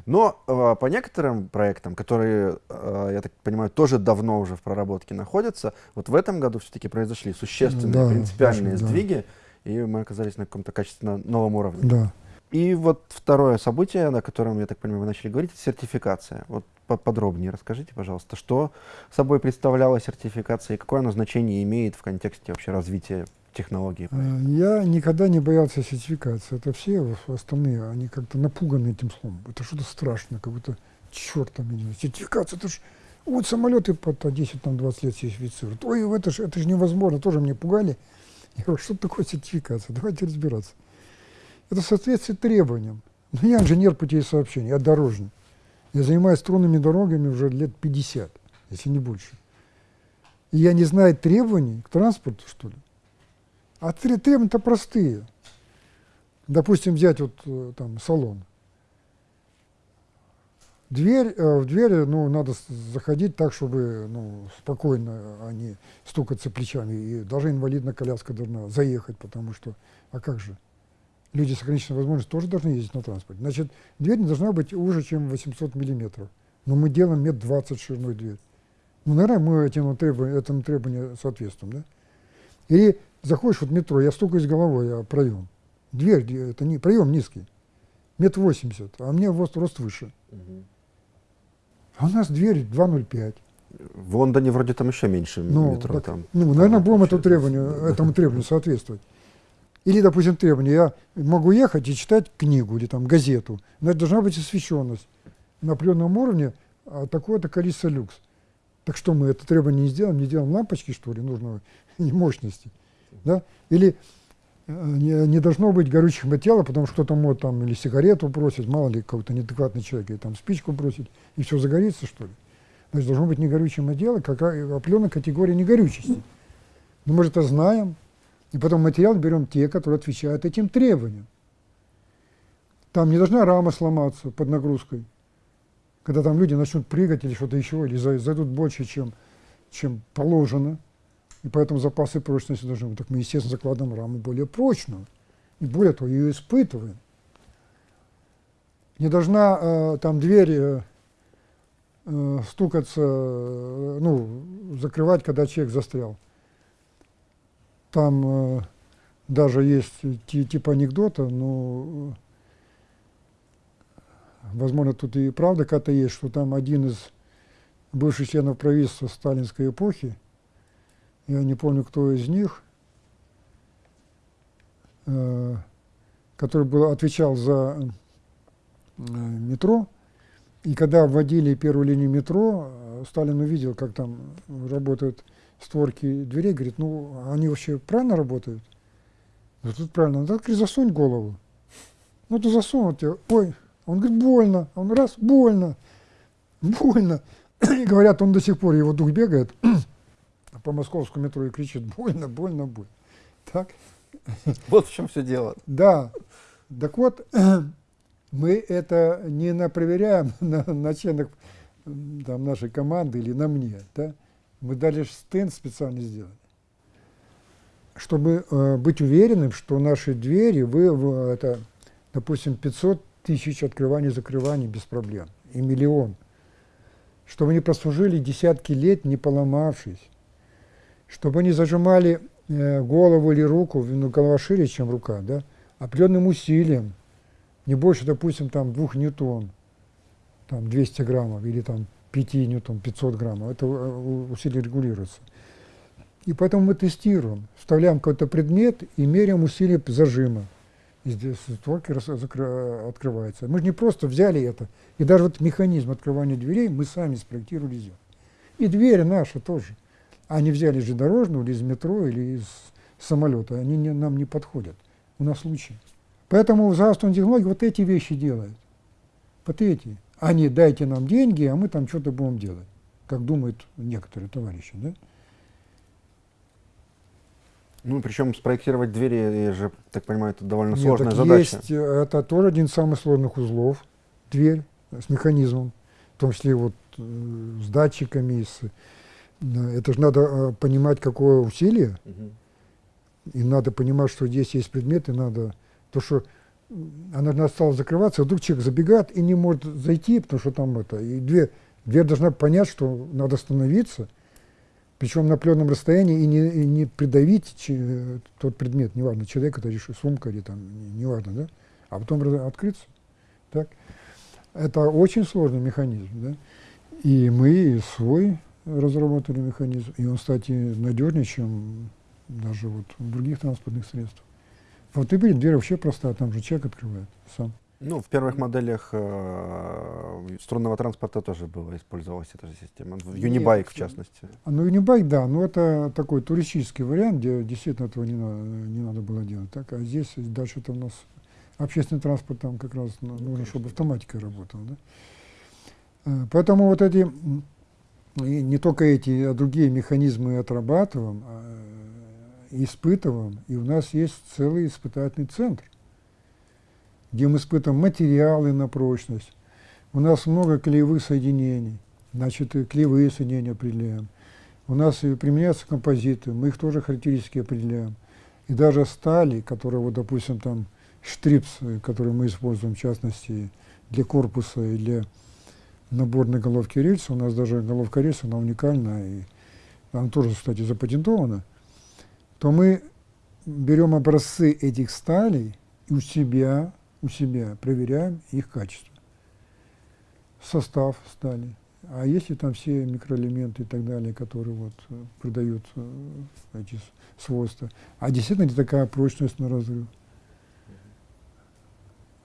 [SPEAKER 1] Но э, по некоторым проектам, которые, э, я так понимаю, тоже давно уже в проработке находятся, вот в этом году все-таки произошли существенные
[SPEAKER 2] Да,
[SPEAKER 1] принципиальные
[SPEAKER 2] очень, да.
[SPEAKER 1] сдвиги, и мы оказались на каком-то качественно новом уровне.
[SPEAKER 2] Да.
[SPEAKER 1] И вот второе событие, о котором, я так понимаю, вы начали говорить, это сертификация. Вот поподробнее расскажите, пожалуйста, что собой представляла сертификация и какое оно значение имеет в контексте вообще развития технологии.
[SPEAKER 2] Э, Я никогда не боялся сертификации. Это все остальные, они как-то напуганы этим словом. Это что-то страшное, как будто черт там идет. Сертификация, это ж вот самолеты по 10-20 лет сертифицируют. Ой, это же это ж невозможно, тоже мне пугали. Я говорю, что такое сертификация? Давайте разбираться. Это соответствует требованиям. Но я инженер путей сообщения, я дорожник. Я занимаюсь струнными дорогами уже лет 50, если не больше. И я не знаю требований к транспорту, что ли. А тре- требования-то простые. допустим, взять вот э, там салон. Дверь, э, в дверь ну, надо заходить так, чтобы ну, спокойно, а стукаться плечами. И даже инвалидная коляска должна заехать, потому что, а как же? Люди с ограниченной возможностью тоже должны ездить на транспорте. Значит, дверь не должна быть уже, чем 800 миллиметров. Но мы делаем метр 20 шириной дверь. Ну, наверное, мы этим требованию, этому требованию соответствуем, да? Или заходишь в метро, я стукаюсь головой о проем. Дверь, это не, проем низкий, метр восемьдесят, а мне рост, рост выше. Угу. А у нас дверь 2,05.
[SPEAKER 1] В Лондоне вроде там еще меньше ну, метро. Так, там,
[SPEAKER 2] ну, наверное, будем этому требованию, этому требованию соответствовать. Или, допустим, требование, я могу ехать и читать книгу или там газету, но это должна быть освещенность на определенном уровне а такое-то количество люкс. Так что мы это требование не сделаем, не делаем лампочки, что ли, нужного мощности. Да? Или э, не, не должно быть горючих материалов, потому что кто-то может там или сигарету бросить, мало ли какой-то неадекватный человек, или там спичку бросить, и все загорится, что ли. Значит, должно быть негорючее материал, какая определенная категория негорючести. Но мы же это знаем, и потом материал берем те, которые отвечают этим требованиям. Там не должна рама сломаться под нагрузкой, когда там люди начнут прыгать или что-то еще, или зайдут больше, чем, чем положено и поэтому запасы прочности должны быть. Так мы, естественно, закладываем раму более прочную. И более того, ее испытываем. Не должна э, там дверь э, э, стукаться, э, ну, закрывать, когда человек застрял. Там э, даже есть типа анекдота, но, возможно, тут и правда какая-то есть, что там один из бывших членов правительства сталинской эпохи, я не помню, кто из них, э, который был, отвечал за э, метро, и когда вводили первую линию метро, Сталин увидел, как там работают створки дверей, говорит, ну, они вообще правильно работают? Да тут правильно. Ну, говорит, засунь голову. Ну, ты засунул тебе. Ой, он говорит, больно. Он раз, больно. Больно. И говорят, он до сих пор, его дух бегает по московскому метро и кричит «больно, больно, больно». Так?
[SPEAKER 1] Вот в чем все дело.
[SPEAKER 2] Да. Так вот, мы это не на проверяем на, на членах там, нашей команды или на мне. Да? Мы дали стенд специально сделали. Чтобы э, быть уверенным, что наши двери, вы, вы, это, допустим, 500 тысяч открываний и закрываний без проблем, и миллион. Чтобы они прослужили десятки лет, не поломавшись чтобы они зажимали э, голову или руку, ну, голова шире, чем рука, да, определенным усилием, не больше, допустим, там двух ньютон, там 200 граммов или там 5 ньютон, 500 граммов, это э, усилие регулируется. И поэтому мы тестируем, вставляем какой-то предмет и меряем усилие зажима. И здесь створки открываются. Мы же не просто взяли это, и даже вот механизм открывания дверей мы сами спроектировали. И двери наши тоже. Они взяли же дорожную или из метро, или из самолета. Они не, нам не подходят. У нас лучше. Поэтому в здравственной технологии вот эти вещи делают. Вот эти. Они дайте нам деньги, а мы там что-то будем делать. Как думают некоторые товарищи. Да?
[SPEAKER 1] Ну, причем спроектировать двери, я же так понимаю, это довольно Нет, сложная задача.
[SPEAKER 2] Есть, э, это тоже один из самых сложных узлов. Дверь с механизмом, в том числе вот э, с датчиками, с это же надо э, понимать, какое усилие, угу. и надо понимать, что здесь есть предметы, надо... То, что она стала закрываться, вдруг человек забегает и не может зайти, потому что там это... И дверь, дверь должна понять, что надо остановиться, причем на определенном расстоянии, и не, и не придавить че, тот предмет, неважно, человек, это решит сумка или там, неважно, да, а потом открыться. Так? Это очень сложный механизм, да. И мы свой разработали механизм, и он, кстати, надежнее, чем даже вот в других транспортных средствах. В автомобиле дверь вообще простая, там же человек открывает сам.
[SPEAKER 1] Ну, в первых моделях э, струнного транспорта тоже была, использовалась эта же система. В Unibike, в частности.
[SPEAKER 2] А, ну, Unibike, да, но это такой туристический вариант, где действительно этого не надо, не надо было делать. Так, а здесь дальше это у нас общественный транспорт, там как раз ну, нужно, чтобы автоматика работала. Да? Э, поэтому вот эти и не только эти, а другие механизмы отрабатываем, а, испытываем, и у нас есть целый испытательный центр. где мы испытываем материалы на прочность. У нас много клеевых соединений, значит, клеевые соединения определяем. У нас применяются композиты, мы их тоже характеристики определяем. И даже стали, которые, вот, допустим, там, штрипс, который мы используем, в частности, для корпуса и для наборной головки рельса, у нас даже головка рельса, она уникальна, и она тоже, кстати, запатентована, то мы берем образцы этих сталей и у себя, у себя проверяем их качество. Состав стали. А если там все микроэлементы и так далее, которые вот э, придают э, эти свойства. А действительно ли такая прочность на разрыв?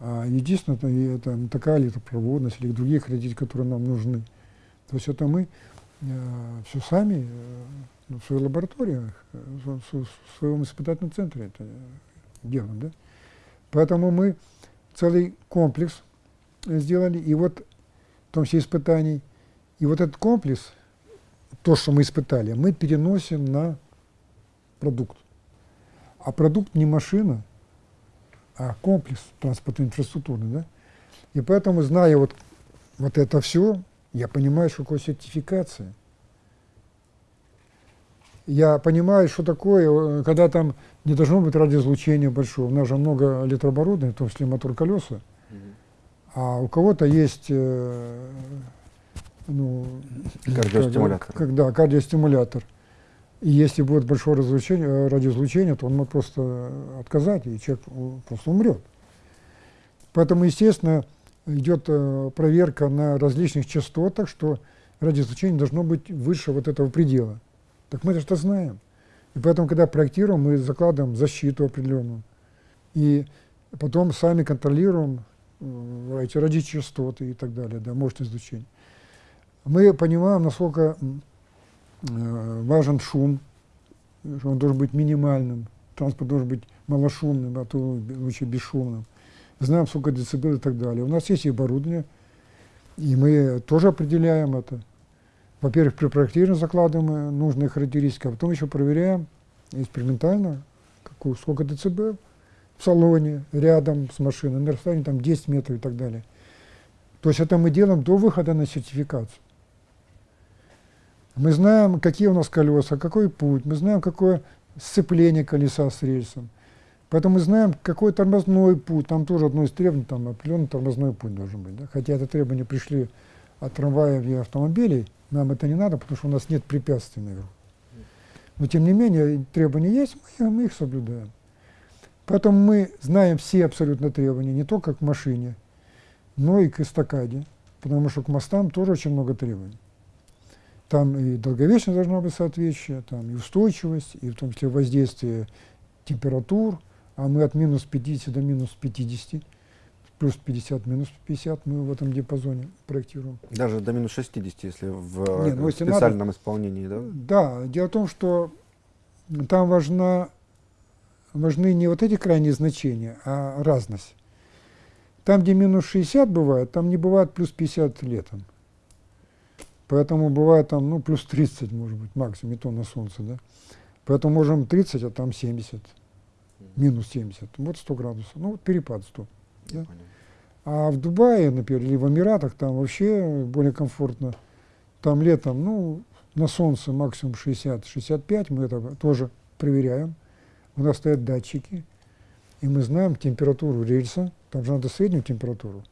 [SPEAKER 2] А единственное, это, это такая электропроводность или другие характеристики, которые нам нужны. То есть это мы э, все сами э, ну, в своей лаборатории, э, в своем испытательном центре это делаем. Да? Поэтому мы целый комплекс сделали, и вот в том числе испытаний, и вот этот комплекс, то, что мы испытали, мы переносим на продукт. А продукт не машина, а комплекс транспортной инфраструктуры. Да? И поэтому, зная вот, вот это все, я понимаю, что такое сертификация. Я понимаю, что такое, э, когда там не должно быть радиоизлучения большого. У нас же много электрооборудования, в том числе мотор колеса. А у кого-то есть э, ну,
[SPEAKER 1] кардиостимулятор.
[SPEAKER 2] Как, да, кардиостимулятор. И если будет большое разлучение, э, радиоизлучение, то он может просто отказать, и человек просто умрет. Поэтому, естественно, идет э, проверка на различных частотах, что радиоизлучение должно быть выше вот этого предела. Так мы это знаем. И поэтому, когда проектируем, мы закладываем защиту определенную. И потом сами контролируем э, эти радиочастоты и так далее, да, мощность излучения. Мы понимаем, насколько Э, важен шум, что он должен быть минимальным, транспорт должен быть малошумным, а то лучше бесшумным. Знаем, сколько децибел и так далее. У нас есть и оборудование, и мы тоже определяем это. Во-первых, при проектировании закладываем нужные характеристики, а потом еще проверяем экспериментально, какую, сколько децибел в салоне, рядом с машиной, на расстоянии там 10 метров и так далее. То есть это мы делаем до выхода на сертификацию. Мы знаем, какие у нас колеса, какой путь, мы знаем, какое сцепление колеса с рельсом. Поэтому мы знаем, какой тормозной путь. Там тоже одно из требований, там определенный тормозной путь должен быть. Да? Хотя это требования пришли от трамваев и автомобилей, нам это не надо, потому что у нас нет препятствий наверху. Но тем не менее, требования есть, мы, мы их соблюдаем. Поэтому мы знаем все абсолютно требования, не только к машине, но и к эстакаде, потому что к мостам тоже очень много требований. Там и долговечность должна быть соответствующая, там и устойчивость, и в том числе воздействие температур, а мы от минус 50 до минус 50, плюс 50, минус 50 мы в этом диапазоне проектируем.
[SPEAKER 1] Даже до минус 60, если в Не, ну, если специальном надо, исполнении, да?
[SPEAKER 2] Да, дело в том, что там важна, важны не вот эти крайние значения, а разность. Там, где минус 60 бывает, там не бывает плюс 50 летом. Поэтому бывает там, ну, плюс 30, может быть, максимум, и то на солнце, да. Поэтому можем 30, а там 70, минус 70, вот 100 градусов, ну, вот перепад 100. Да? А в Дубае, например, или в Эмиратах, там вообще более комфортно. Там летом, ну, на солнце максимум 60-65, мы это тоже проверяем. У нас стоят датчики, и мы знаем температуру рельса, там же надо среднюю температуру.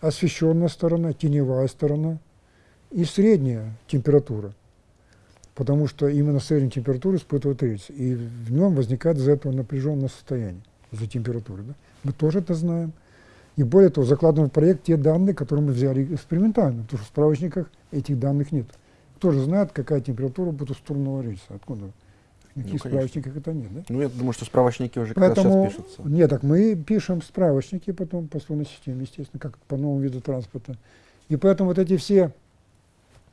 [SPEAKER 2] Освещенная сторона, теневая сторона, и средняя температура, потому что именно среднюю температуру испытывает рельс, и в нем возникает из-за этого напряженное состояние, из-за температуры. Да? Мы тоже это знаем. И более того, закладываем в проект те данные, которые мы взяли экспериментально, потому что в справочниках этих данных нет. Кто же знает, какая температура будет у струного рельса? Откуда? Никаких ну, справочниках это нет, да?
[SPEAKER 1] Ну, я думаю, что справочники уже Поэтому, сейчас пишутся.
[SPEAKER 2] Нет, так мы пишем справочники потом по струнной системе, естественно, как по новому виду транспорта. И поэтому вот эти все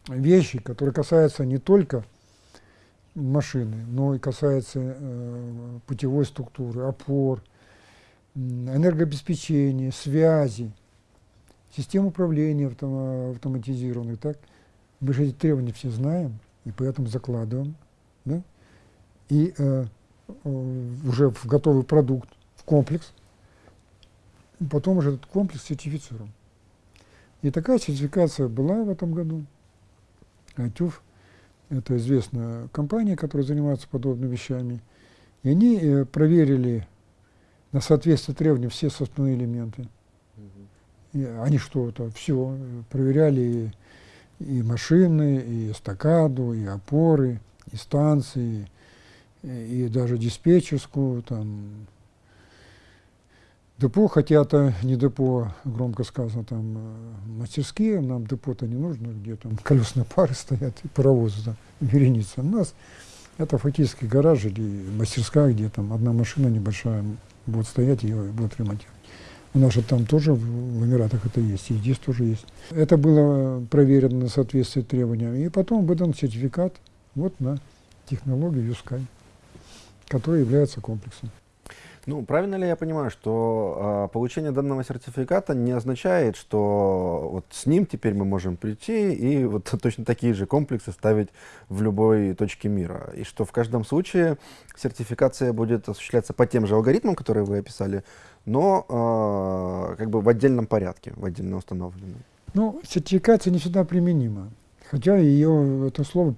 [SPEAKER 2] вещи, которые касаются не только машины, но и касаются э, путевой структуры, опор, энергообеспечения, связи, систем управления автом, автоматизированных. Так? Мы же эти требования все знаем, и поэтому закладываем. Да? И э, уже в готовый продукт, в комплекс, потом уже этот комплекс сертифицирован. И такая сертификация была в этом году. ТЮФ – это известная компания, которая занимается подобными вещами. И они э, проверили на соответствие требованиям все составные элементы. И они что-то, все, проверяли и, и машины, и эстакаду, и опоры, и станции, и, и даже диспетчерскую, там, депо, хотя это не депо, громко сказано, там э, мастерские, нам депо-то не нужно, где там колесные пары стоят и паровозы там, вереница. У нас это фактически гараж или мастерская, где там одна машина небольшая будет стоять, ее будут ремонтировать. У нас же там тоже в Эмиратах это есть, и здесь тоже есть. Это было проверено на соответствие требованиям, и потом выдан сертификат вот на технологию Юскай, которая является комплексом.
[SPEAKER 1] Ну, правильно ли я понимаю, что э, получение данного сертификата не означает, что вот с ним теперь мы можем прийти и вот точно такие же комплексы ставить в любой точке мира, и что в каждом случае сертификация будет осуществляться по тем же алгоритмам, которые вы описали, но э, как бы в отдельном порядке, в отдельно установленном?
[SPEAKER 2] Ну, сертификация не всегда применима, хотя ее это слово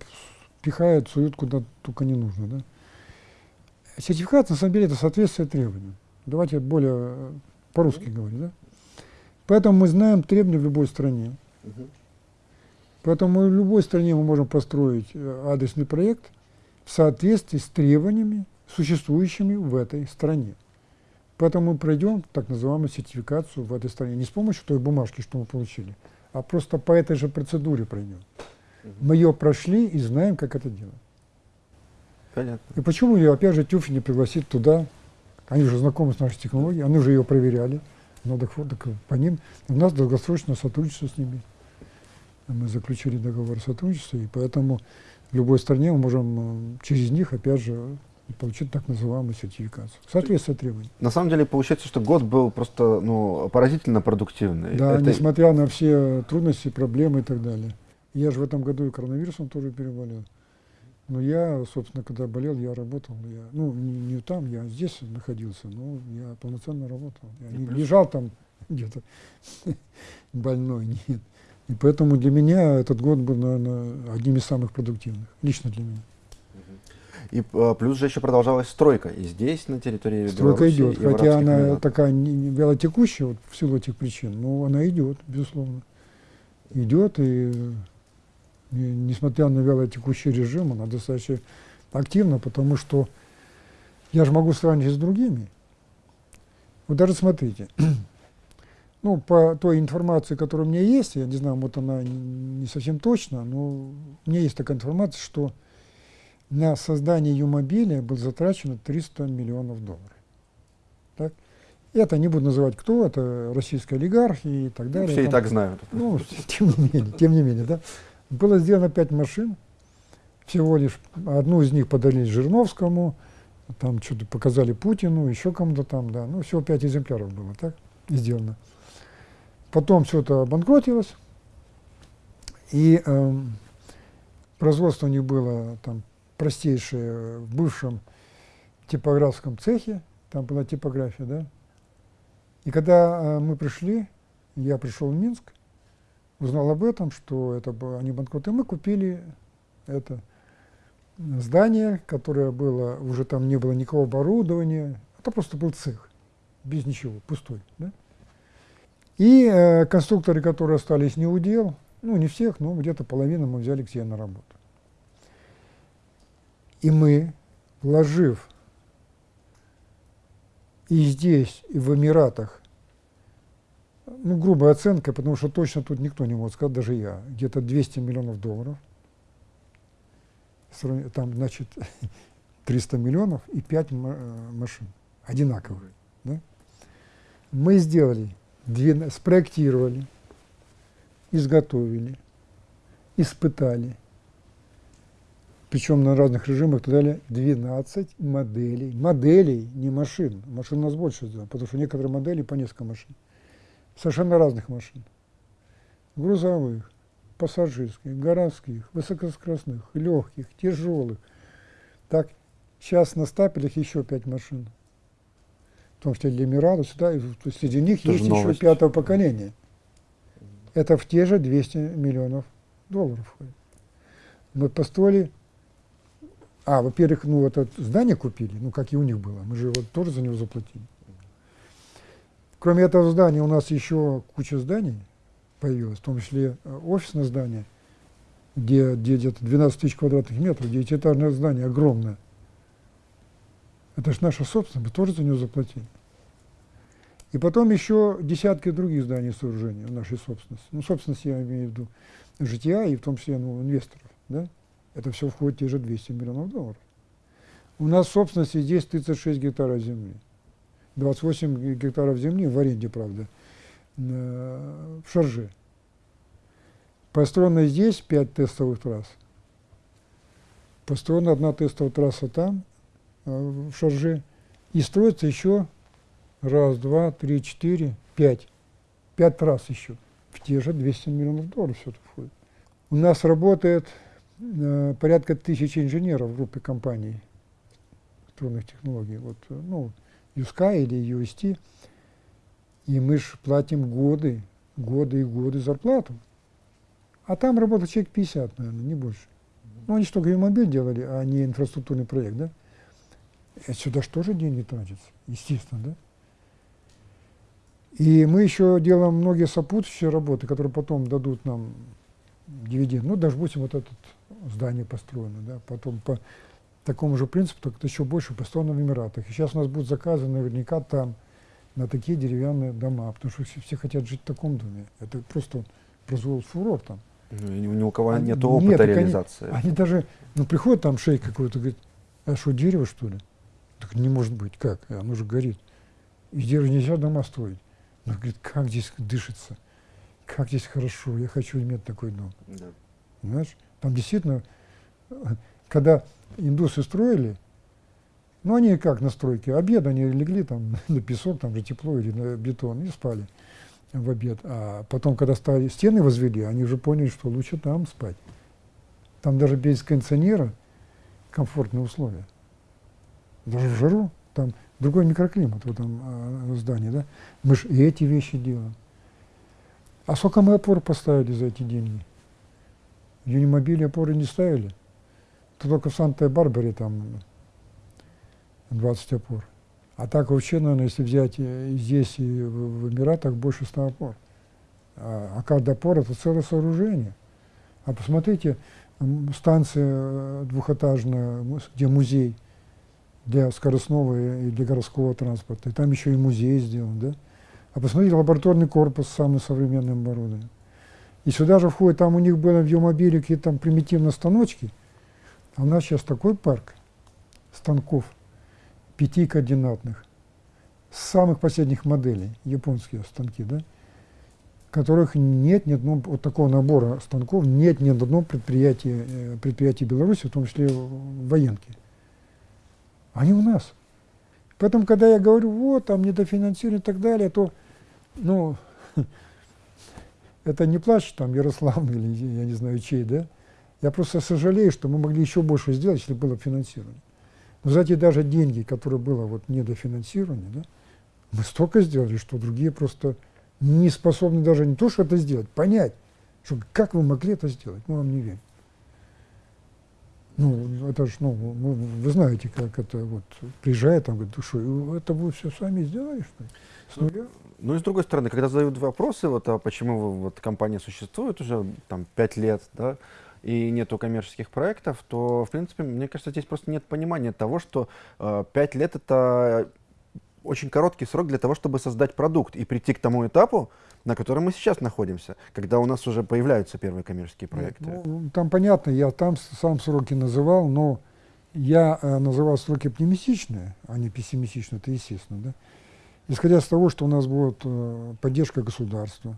[SPEAKER 2] пихают, суют куда только не нужно, да. Сертификат, на самом деле, это соответствие требованиям. Давайте более э, по-русски говорить. Да? Поэтому мы знаем требования в любой стране. Поэтому в любой стране мы можем построить э, адресный проект в соответствии с требованиями, существующими в этой стране. Поэтому мы пройдем так называемую сертификацию в этой стране. Не с помощью той бумажки, что мы получили, а просто по этой же процедуре пройдем. Мы ее прошли и знаем, как это делать.
[SPEAKER 1] Понятно.
[SPEAKER 2] И почему ее, опять же, Тюфи не пригласить туда? Они уже знакомы с нашей технологией, они уже ее проверяли. Ну, так, так по ним. У нас долгосрочное сотрудничество с ними. Мы заключили договор о сотрудничестве, и поэтому в любой стране мы можем э, через них, опять же, получить так называемую сертификацию. Соответствие требований.
[SPEAKER 1] На самом деле получается, что год был просто ну, поразительно продуктивный.
[SPEAKER 2] Да, Это... несмотря на все трудности, проблемы и так далее. Я же в этом году и коронавирусом тоже переболел. Но я, собственно, когда болел, я работал. Я, ну, не, не там, я здесь находился, но я полноценно работал. Я не лежал там где-то больной, нет. И поэтому для меня этот год был, наверное, одним из самых продуктивных, лично для меня.
[SPEAKER 1] И а, плюс же еще продолжалась стройка. И здесь, на территории
[SPEAKER 2] Стройка Беларуси, идет, хотя она Эмиратов. такая не, не вялотекущая вот, в силу этих причин, но она идет, безусловно. Идет, и несмотря на вялотекущий режим, она достаточно активна, потому что я же могу сравнить с другими. Вот даже смотрите, ну, по той информации, которая у меня есть, я не знаю, вот она не совсем точна, но у меня есть такая информация, что на создание Юмобиля было затрачено 300 миллионов долларов. Так? Это не буду называть кто, это российские олигархи и так далее.
[SPEAKER 1] все там, и так знают.
[SPEAKER 2] Ну, тем не менее, тем не менее, да. Было сделано пять машин, всего лишь одну из них подарили Жирновскому, там что-то показали Путину, еще кому-то там, да, ну всего пять экземпляров было, так, сделано. Потом все это обанкротилось, и э, производство у них было там простейшее в бывшем типографском цехе, там была типография, да. И когда э, мы пришли, я пришел в Минск, узнал об этом, что это они банкроты, мы купили это здание, которое было, уже там не было никакого оборудования, это просто был цех, без ничего, пустой. Да? И э, конструкторы, которые остались не удел, ну не всех, но где-то половину мы взяли к себе на работу. И мы, вложив и здесь, и в Эмиратах ну, грубая оценка, потому что точно тут никто не может сказать, даже я, где-то 200 миллионов долларов, там, значит, 300 миллионов и 5 э, машин. Одинаковых. Да? Мы сделали, спроектировали, изготовили, испытали, причем на разных режимах и так далее, 12 моделей, моделей, не машин, машин у нас больше, потому что некоторые модели по несколько машин совершенно разных машин. Грузовых, пассажирских, городских, высокоскоростных, легких, тяжелых. Так, сейчас на стапелях еще пять машин. в том числе для Эмирата, сюда, и, то есть среди них
[SPEAKER 1] Тоже
[SPEAKER 2] есть еще пятого поколения. Это в те же 200 миллионов долларов входит. Мы построили, а, во-первых, ну вот это здание купили, ну как и у них было, мы же вот тоже за него заплатили. Кроме этого здания у нас еще куча зданий появилась, в том числе э, офисное здание, где, где где-то 12 тысяч квадратных метров, девятиэтажное здание огромное. Это же наша собственность, мы тоже за него заплатили. И потом еще десятки других зданий и сооружений в нашей собственности. Ну, собственность я имею в виду жития и в том числе ну, инвесторов. Да? Это все входит в те же 200 миллионов долларов. У нас в собственности здесь 36 гектаров земли. 28 гектаров земли в аренде, правда, э, в Шарже. Построено здесь 5 тестовых трасс. Построена одна тестовая трасса там, э, в Шарже. И строится еще раз, два, три, четыре, пять. Пять трасс еще. В те же 200 миллионов долларов все это входит. У нас работает э, порядка тысячи инженеров в группе компаний электронных технологий. Вот, э, ну, USK или UST. И мы же платим годы, годы и годы зарплату. А там работает человек 50, наверное, не больше. Ну, они что, гравимобиль делали, а не инфраструктурный проект, да? Это сюда же тоже деньги тратятся, естественно, да? И мы еще делаем многие сопутствующие работы, которые потом дадут нам дивиденд. Ну, даже допустим, вот это здание построено, да, потом по такому же принципу, только еще больше построено в Эмиратах. И сейчас у нас будут заказы наверняка там, на такие деревянные дома, потому что все, все хотят жить в таком доме. Это просто произвел фурор там.
[SPEAKER 1] Ну, и ни, у кого нет опыта
[SPEAKER 2] нет, так они-
[SPEAKER 1] реализации.
[SPEAKER 2] Они даже, ну, приходит там шейк какой-то, говорит, а что, дерево, что ли? Так не может быть, как? Оно же горит. Из дерева нельзя дома строить. Но говорит, как здесь дышится, как здесь хорошо, я хочу иметь такой дом.
[SPEAKER 1] Да.
[SPEAKER 2] Понимаешь? Там действительно, э, когда индусы строили, ну они как на стройке, обед они легли там на песок, там же тепло или на бетон и спали в обед. А потом, когда стали стены возвели, они уже поняли, что лучше там спать. Там даже без кондиционера комфортные условия. Даже в жару, там другой микроклимат в этом э, здании, да. Мы же и эти вещи делаем. А сколько мы опор поставили за эти деньги? В Юнимобиле опоры не ставили. То только в Санта-Барбаре там 20 опор. А так вообще, наверное, если взять э, и здесь и в, Эмиратах больше 100 опор. А, а каждая опора это целое сооружение. А посмотрите, станция э, двухэтажная, где музей для скоростного и для городского транспорта. И там еще и музей сделан, да? А посмотрите, лабораторный корпус с самым современным оборудованием. И сюда же входит, там у них было в Юмобиле какие-то там примитивные станочки, а у нас сейчас такой парк станков пятикоординатных, с самых последних моделей, японские станки, да, которых нет ни одного, вот такого набора станков нет ни одного предприятия, э, предприятия Беларуси, в том числе в военке. Они у нас. Поэтому, когда я говорю, вот, там недофинансирование и так далее, то, ну, это не плач там Ярослав или я не знаю чей, да? Я просто сожалею, что мы могли еще больше сделать, если было бы финансирование. Но за даже деньги, которые было вот недофинансирование, да, мы столько сделали, что другие просто не способны даже не то, что это сделать, понять, что как вы могли это сделать, мы вам не верим. Ну, это ж, ну, вы, вы знаете, как это вот приезжает, там говорит, «Ну что, это вы все сами сделали, что ли? С нуля?
[SPEAKER 1] Ну и с другой стороны, когда задают вопросы, вот, а почему вот компания существует уже там пять лет, да, и нету коммерческих проектов, то, в принципе, мне кажется, здесь просто нет понимания того, что э, пять лет это очень короткий срок для того, чтобы создать продукт и прийти к тому этапу, на котором мы сейчас находимся, когда у нас уже появляются первые коммерческие проекты.
[SPEAKER 2] Ну, там понятно, я там сам сроки называл, но я э, называл сроки оптимистичные, а не пессимистичные, это естественно, да. Исходя из того, что у нас будет э, поддержка государства,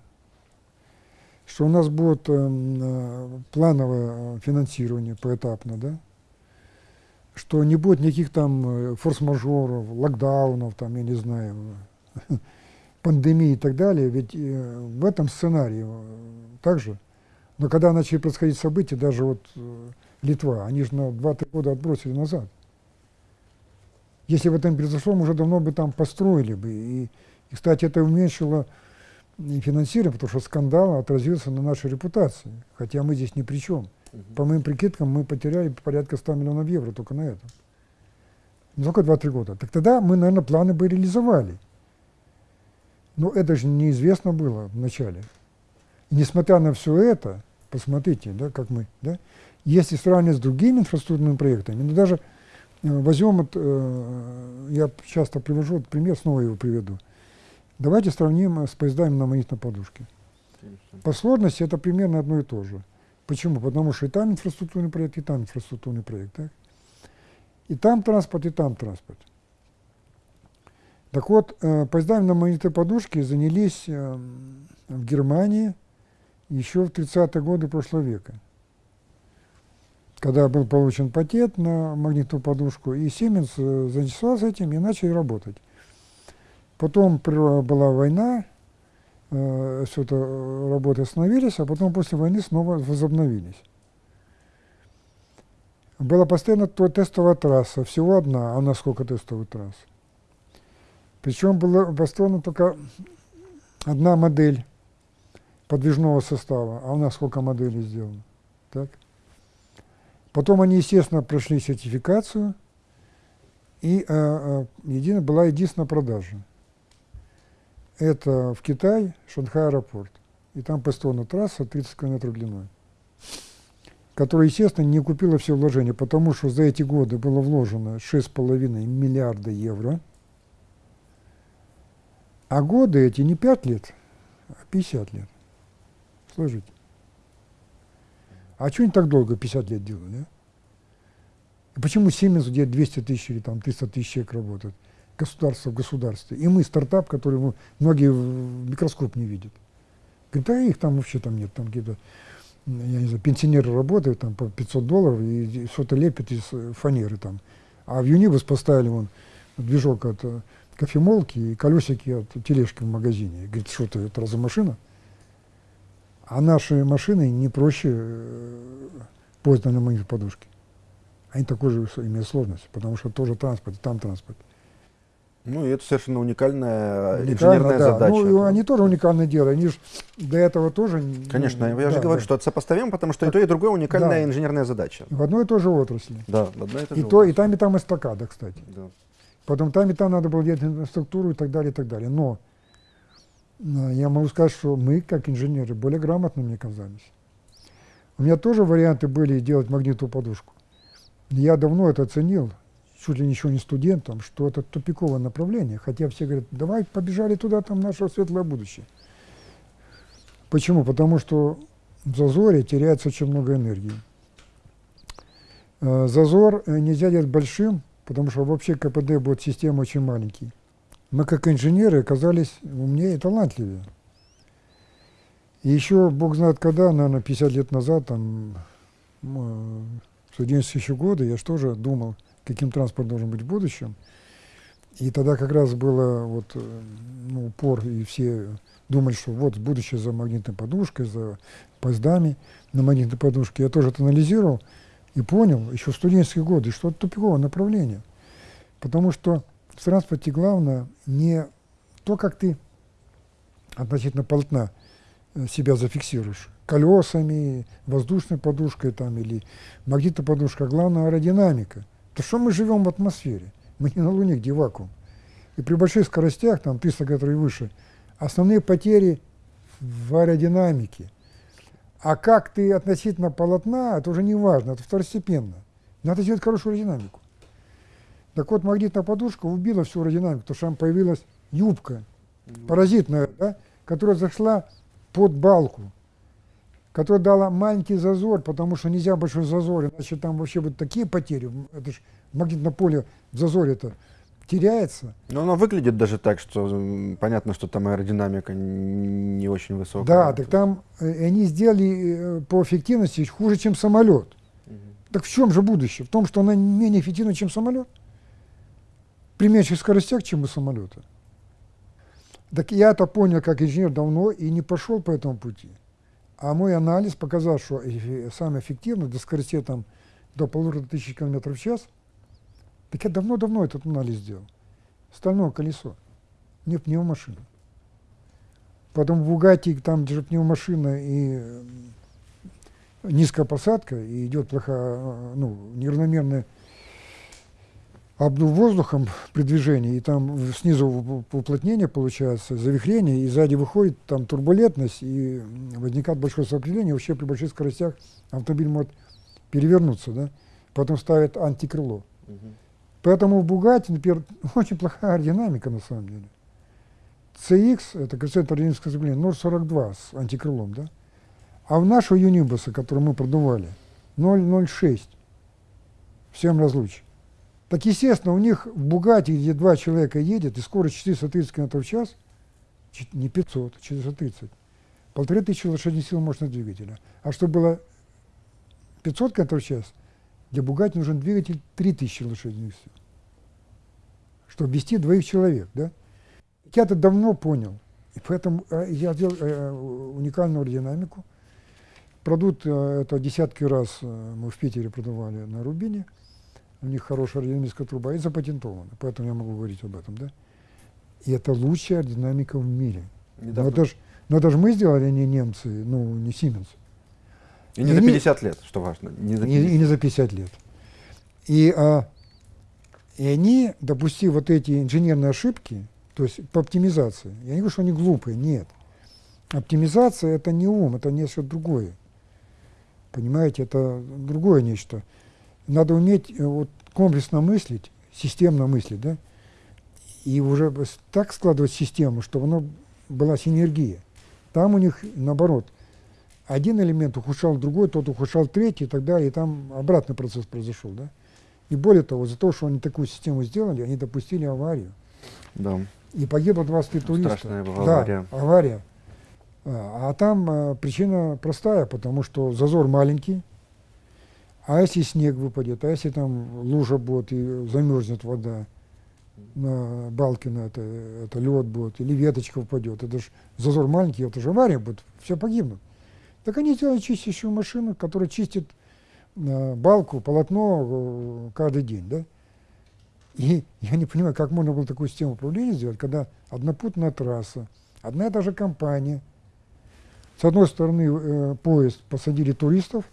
[SPEAKER 2] что у нас будет эм, э, плановое э, финансирование поэтапно, да, что не будет никаких там э, форс-мажоров, локдаунов, там, я не знаю, пандемии и так далее, ведь э, в этом сценарии э, также. Но когда начали происходить события, даже вот э, Литва, они же на 2-3 года отбросили назад. Если бы это не произошло, мы уже давно бы там построили бы. И кстати, это уменьшило и финансирование, потому что скандал отразился на нашей репутации. Хотя мы здесь ни при чем. По моим прикидкам, мы потеряли порядка 100 миллионов евро только на этом. Не только 2-3 года. Так тогда мы, наверное, планы бы реализовали. Но это же неизвестно было вначале. И несмотря на все это, посмотрите, да, как мы, да, если сравнивать с другими инфраструктурными проектами, ну даже э, возьмем, вот, э, я часто привожу вот пример, снова его приведу. Давайте сравним с поездами на магнитной подушке. По сложности это примерно одно и то же. Почему? Потому что и там инфраструктурный проект, и там инфраструктурный проект. Так? И там транспорт, и там транспорт. Так вот, э, поездами на магнитной подушке занялись э, в Германии еще в 30-е годы прошлого века, когда был получен патент на магнитную подушку, и Siemens э, заинтересовался этим и начали работать. Потом была война, э, все это э, работы остановились, а потом после войны снова возобновились. Была постоянно то тестовая трасса, всего одна, а у нас сколько тестовых трасс. Причем была построена только одна модель подвижного состава, а у нас сколько моделей сделано. Так? Потом они, естественно, прошли сертификацию, и э, э, едино, была единственная продажа. Это в Китай, Шанхай аэропорт. И там построена трасса 30 километров длиной, которая, естественно, не купила все вложения, потому что за эти годы было вложено 6,5 миллиарда евро. А годы эти не 5 лет, а 50 лет. Слышите? А что они так долго, 50 лет делали, а? И почему Siemens, где 200 тысяч или там 300 тысяч человек работают? Государство в государстве. И мы стартап, который мы, многие в микроскоп не видят. Говорит, да их там вообще там нет, там какие-то, я не знаю, пенсионеры работают там по 500 долларов и что-то лепят из фанеры там. А в Юнибус поставили вон движок от э, кофемолки и колесики от тележки в магазине. Говорит, что это, это разве машина? А наши машины не проще э, поезда на моих подушке. Они такой же имеют сложность, потому что тоже транспорт, там транспорт.
[SPEAKER 1] Ну, и это совершенно уникальная Уникально, инженерная
[SPEAKER 2] да.
[SPEAKER 1] задача.
[SPEAKER 2] Ну, и они тоже уникальное дело, они же до этого тоже...
[SPEAKER 1] Конечно, ну, я да, же говорю, да. что это сопоставимо, потому что так, и то, и другое уникальная да. инженерная задача.
[SPEAKER 2] В одной и той же отрасли.
[SPEAKER 1] Да, в одной и той
[SPEAKER 2] и
[SPEAKER 1] же
[SPEAKER 2] то, И там, и там эстакада, кстати.
[SPEAKER 1] Да.
[SPEAKER 2] Потом там, и там надо было делать инфраструктуру и так далее, и так далее. Но э, я могу сказать, что мы, как инженеры, более грамотными оказались. У меня тоже варианты были делать магнитную подушку. Я давно это оценил, чуть ли еще не студентам, что это тупиковое направление, хотя все говорят, давай побежали туда, там наше светлое будущее. Почему? Потому что в зазоре теряется очень много энергии. Э, зазор э, нельзя делать большим, потому что вообще КПД будет система очень маленький. Мы как инженеры оказались умнее и талантливее. И еще, бог знает когда, наверное, 50 лет назад, там, в студенческие еще годы, я же тоже думал, каким транспорт должен быть в будущем. И тогда как раз было вот, э, ну, упор, и все думали, что вот будущее за магнитной подушкой, за поездами на магнитной подушке. Я тоже это анализировал и понял еще в студенческие годы, что это тупиковое направление. Потому что в транспорте главное не то, как ты относительно полотна э, себя зафиксируешь, колесами, воздушной подушкой там, или магнитной подушкой, а главное аэродинамика – то что мы живем в атмосфере? Мы не на Луне, где вакуум. И при больших скоростях, там 300 км и выше, основные потери в аэродинамике. А как ты относительно полотна, это уже не важно, это второстепенно. Надо сделать хорошую аэродинамику. Так вот, магнитная подушка убила всю аэродинамику, потому что там появилась юбка паразитная, да, которая зашла под балку которая дала маленький зазор, потому что нельзя большой зазор, иначе там вообще будут такие потери. Это же магнитное поле в зазоре-то теряется.
[SPEAKER 1] Но оно выглядит даже так, что понятно, что там аэродинамика не очень высокая.
[SPEAKER 2] Да, так там э, они сделали э, по эффективности хуже, чем самолет. Угу. Так в чем же будущее? В том, что она менее эффективна, чем самолет? При меньших скоростях, чем у самолета. Так я это понял как инженер давно и не пошел по этому пути. А мой анализ показал, что самое эффективное до скорости там, до полутора тысяч километров в час Так я давно-давно этот анализ сделал. Стальное колесо, не пневмашина. Потом в Бугатти там же пневмашина и низкая посадка, и идет плохая, э, ну, неравномерная обдув воздухом при движении, и там снизу уплотнение получается, завихрение, и сзади выходит там турбулентность, и возникает большое сопротивление, вообще при больших скоростях автомобиль может перевернуться, да, потом ставят антикрыло. Угу. Поэтому в Бугате, например, очень плохая аэродинамика на самом деле. CX, это коэффициент аэродинамического сцепления, 0,42 с антикрылом, да, а в нашего Юнибуса, который мы продували, 0,06 в 7 разлучий. Так естественно, у них в Бугате, где два человека едет, и скорость 430 км в час, не 500, 430, полторы тысячи лошадиных сил мощного двигателя. А чтобы было 500 км в час, для Бугати нужен двигатель 3000 лошадиных сил, чтобы вести двоих человек. Да? Я это давно понял, и поэтому э, я сделал э, уникальную аэродинамику. Продукт э, это десятки раз мы в Питере продавали на Рубине – у них хорошая аэродинамическая труба, и запатентована, поэтому я могу говорить об этом, да. И это лучшая аэродинамика в мире. Но это, ж, но это же мы сделали, а не немцы, ну, не Siemens.
[SPEAKER 1] И не и за 50 они, лет, что важно.
[SPEAKER 2] Не за 50. И, и не за 50 лет. И, а, и они, допустив вот эти инженерные ошибки, то есть по оптимизации, я не говорю, что они глупые, нет. Оптимизация – это не ум, это нечто другое. Понимаете, это другое нечто надо уметь э, вот, комплексно мыслить, системно мыслить, да, и уже так складывать систему, чтобы оно была синергия. Там у них наоборот. Один элемент ухудшал другой, тот ухудшал третий и так далее, и там обратный процесс произошел. Да? И более того, за то, что они такую систему сделали, они допустили аварию.
[SPEAKER 1] Да.
[SPEAKER 2] И погибло 23 туриста.
[SPEAKER 1] Страшная была авария.
[SPEAKER 2] Да, авария. А, а там а, причина простая, потому что зазор маленький, а если снег выпадет, а если там лужа будет и замерзнет вода на балке, на это, это лед будет, или веточка упадет, это же зазор маленький, это же авария будет, все погибнут. Так они сделали чистящую машину, которая чистит э, балку, полотно э, каждый день, да? И я не понимаю, как можно было такую систему управления сделать, когда однопутная трасса, одна и та же компания, с одной стороны э, поезд посадили туристов,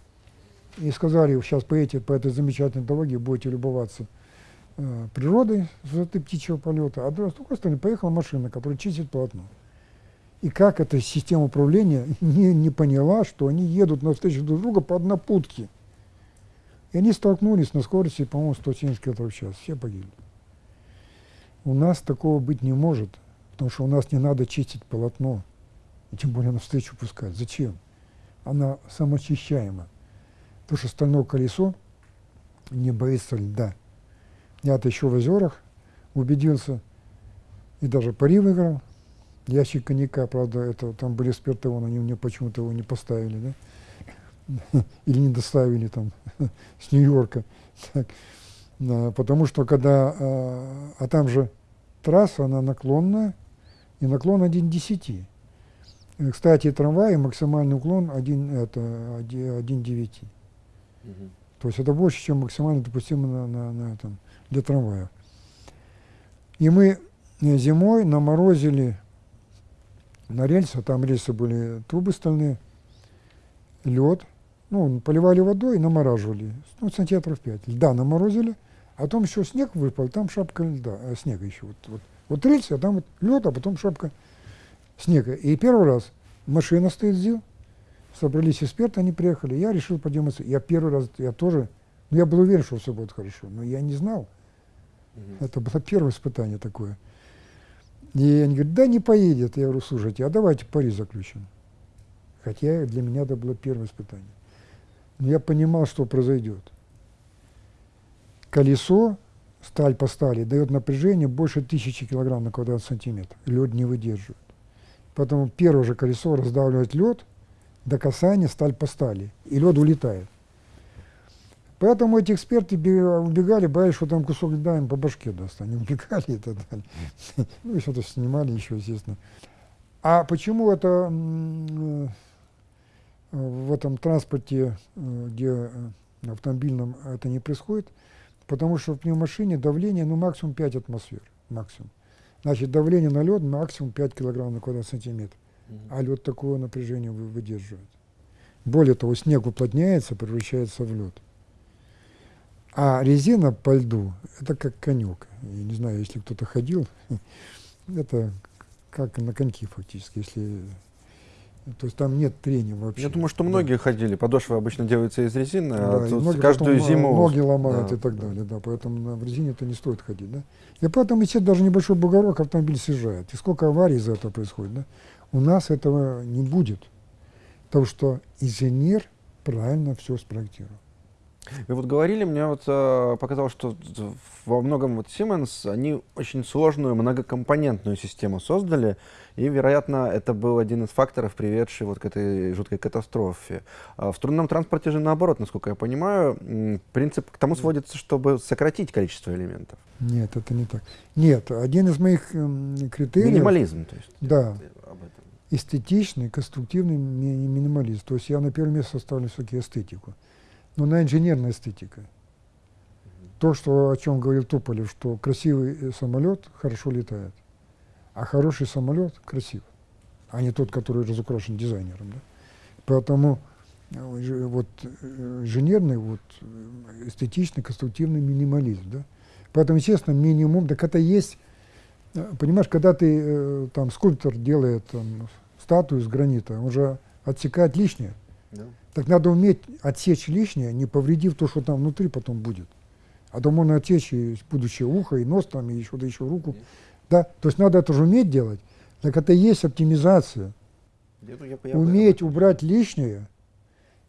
[SPEAKER 2] и сказали, сейчас поедете по этой замечательной дороге, будете любоваться э, природой с высоты птичьего полета, а с другой стороны поехала машина, которая чистит полотно. И как эта система управления не, не поняла, что они едут навстречу друг друга по однопутке. И они столкнулись на скорости, по-моему, 170 км в час. Все погибли. У нас такого быть не может, потому что у нас не надо чистить полотно, и тем более навстречу пускать. Зачем? Она самоочищаема. Потому что стальное колесо не боится льда. Я-то еще в озерах убедился, и даже пари выиграл. Ящик коньяка, правда, это там были спиртовон, они мне почему-то его не поставили, да? Или не доставили там с Нью-Йорка. Да, потому что когда, а, а там же трасса, она наклонная, и наклон 1 10. Кстати, трамваи максимальный уклон 1, это 1 9. Угу. То есть это больше, чем максимально допустимо на, на, на этом, для трамвая. И мы э, зимой наморозили на рельсы, там рельсы были трубы стальные, лед, ну, поливали водой и намораживали, ну, сантиметров 5. Льда наморозили, а потом еще снег выпал, там шапка льда, а, снега еще. Вот, вот, вот рельсы, а там вот лед, а потом шапка снега. И первый раз машина стоит здесь, собрались эксперты, они приехали, я решил продемонстрировать. Я первый раз, я тоже, ну, я был уверен, что все будет хорошо, но я не знал. Угу. Это было первое испытание такое. И они говорят, да не поедет. Я говорю, слушайте, а давайте пари заключим. Хотя для меня это было первое испытание. Но я понимал, что произойдет. Колесо, сталь по стали, дает напряжение больше тысячи килограмм на квадратный сантиметр. Лед не выдерживает. Поэтому первое же колесо раздавливает лед – до касания сталь по стали, и лед улетает. Поэтому эти эксперты убегали, боялись, что там кусок льда им по башке даст. Они убегали и так далее. Ну и что-то снимали еще, естественно. А почему это э, в этом транспорте, э, где э, автомобильном это не происходит? Потому что в пневмашине давление ну, максимум 5 атмосфер. Максимум. Значит, давление на лед максимум 5 килограмм на квадратный сантиметр. А лед такого напряжения выдерживает. Более того, снег уплотняется, превращается в лед. А резина по льду – это как конек. Я не знаю, если кто-то ходил, это как на коньки фактически, если то есть там нет трения вообще.
[SPEAKER 1] Я думаю, что многие да. ходили. Подошва обычно делается из резины,
[SPEAKER 2] да,
[SPEAKER 1] а
[SPEAKER 2] тут каждую зиму ноги ломают да. и так далее. Да, поэтому в резине это не стоит ходить. Да? И поэтому, если даже небольшой бугорок автомобиль съезжает. И сколько аварий из-за этого происходит. Да? У нас этого не будет. Потому что инженер правильно все спроектировал.
[SPEAKER 1] Вы вот говорили, мне вот э, показалось, что во многом вот Siemens, они очень сложную многокомпонентную систему создали, и, вероятно, это был один из факторов, приведший вот к этой жуткой катастрофе. А в струнном транспорте же наоборот, насколько я понимаю, принцип к тому сводится, чтобы сократить количество элементов.
[SPEAKER 2] Нет, это не так. Нет, один из моих э, критериев...
[SPEAKER 1] Минимализм, то есть.
[SPEAKER 2] Да. Об этом. Эстетичный, конструктивный ми минимализм. То есть я на первое место ставлю все-таки эстетику но на инженерная эстетика. То, что, о чем говорил Туполев, что красивый э, самолет хорошо летает, а хороший самолет красив, а не тот, который разукрашен дизайнером. Да? Поэтому э, вот э, инженерный, вот, эстетичный, конструктивный минимализм. Да? Поэтому, естественно, минимум, так это есть, понимаешь, когда ты, там, скульптор делает там, статую из гранита, он же отсекает лишнее. Да. Так надо уметь отсечь лишнее, не повредив то, что там внутри потом будет. А то можно отсечь и будущее ухо, и нос, там, и еще, да еще руку. Да? То есть надо это же уметь делать. Так это и есть оптимизация. Я, я, уметь я, убрать лишнее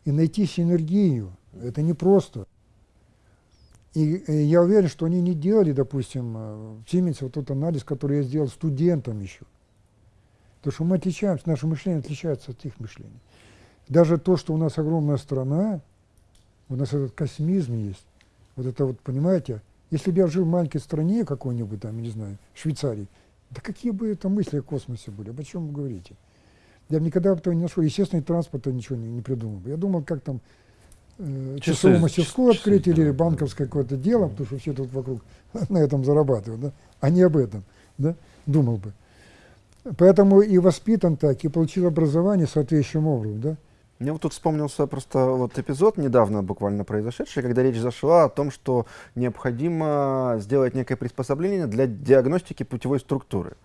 [SPEAKER 2] и найти синергию. Это непросто. И, и я уверен, что они не делали, допустим, э, в Siemens вот тот анализ, который я сделал студентам еще. Потому что мы отличаемся, наше мышление отличается от их мышления. Даже то, что у нас огромная страна, у нас этот космизм есть, вот это вот, понимаете, если бы я жил в маленькой стране какой-нибудь там, не знаю, Швейцарии, да какие бы это мысли о космосе были, об чем вы говорите? Я бы никогда этого не нашел. Естественный транспорт ничего не, не придумал. Я думал, как там э, часовую мастерскую часы, открыть часы, или да, банковское какое-то дело, потому что все тут вокруг на этом зарабатывают, да? а не об этом. Да? Думал бы. Поэтому и воспитан так, и получил образование соответствующим образом. Да?
[SPEAKER 1] Мне вот тут вспомнился просто вот эпизод недавно буквально произошедший, когда речь зашла о том, что необходимо сделать некое приспособление для диагностики путевой структуры.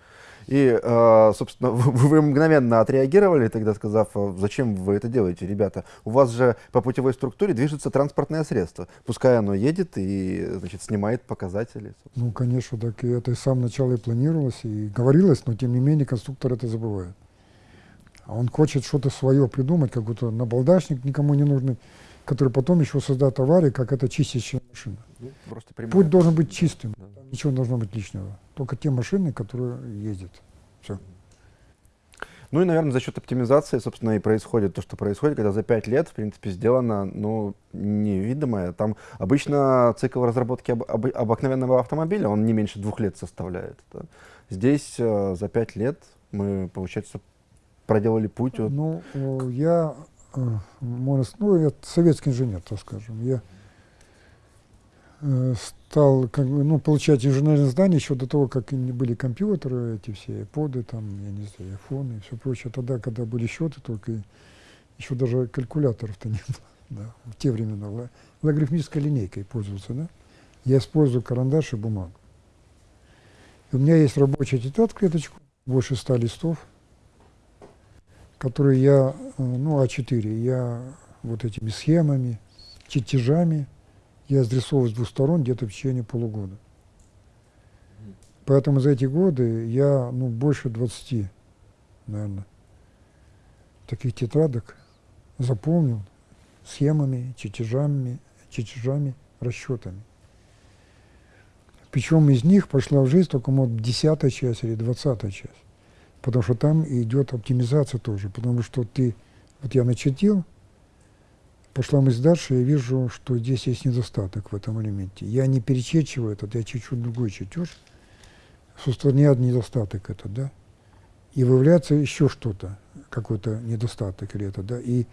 [SPEAKER 1] И, э, собственно, вы мгновенно отреагировали, тогда сказав, «А зачем вы это делаете, ребята? У вас же по путевой структуре движется транспортное средство. Пускай оно едет и, значит, снимает показатели.
[SPEAKER 2] Ну, конечно, так и это с самого начала и планировалось, и говорилось, но тем не менее конструктор это забывает. А он хочет что-то свое придумать, какой-то набалдашник никому не нужный, который потом еще создает аварии, как это чистящая машина. Ну, просто Путь должен быть чистым, да. ничего не должно быть лишнего. Только те машины, которые ездят. Все.
[SPEAKER 1] Ну и, наверное, за счет оптимизации, собственно, и происходит то, что происходит, когда за пять лет, в принципе, сделано, ну, невидимое. Там обычно цикл разработки об, об, обыкновенного автомобиля, он не меньше двух лет составляет. Да. Здесь э, за пять лет мы, получается, проделали путь? Вот.
[SPEAKER 2] Ну, я, э, можно, ну, я советский инженер, так скажем. Я э, стал как ну, получать инженерное здание еще до того, как были компьютеры, эти все поды, там, я не знаю, айфоны и все прочее. Тогда, когда были счеты, только еще даже калькуляторов-то не было. Да, в те времена логарифмической линейкой пользовался, да? Я использую карандаш и бумагу. У меня есть рабочая тетрадь клеточку, больше ста листов, которые я, э, ну, А4, я вот этими схемами, чертежами, я срисовываю с двух сторон где-то в течение полугода. Поэтому за эти годы я, ну, больше 20, наверное, таких тетрадок заполнил схемами, чертежами, чертежами, расчетами. Причем из них пошла в жизнь только, может, десятая часть или двадцатая часть потому что там идет оптимизация тоже, потому что ты, вот я начертил, пошла мысль дальше, я вижу, что здесь есть недостаток в этом элементе. Я не перечерчиваю этот, я чуть-чуть другой чертеж, устраняет недостаток этот, да, и выявляется еще что-то, какой-то недостаток или это, да, и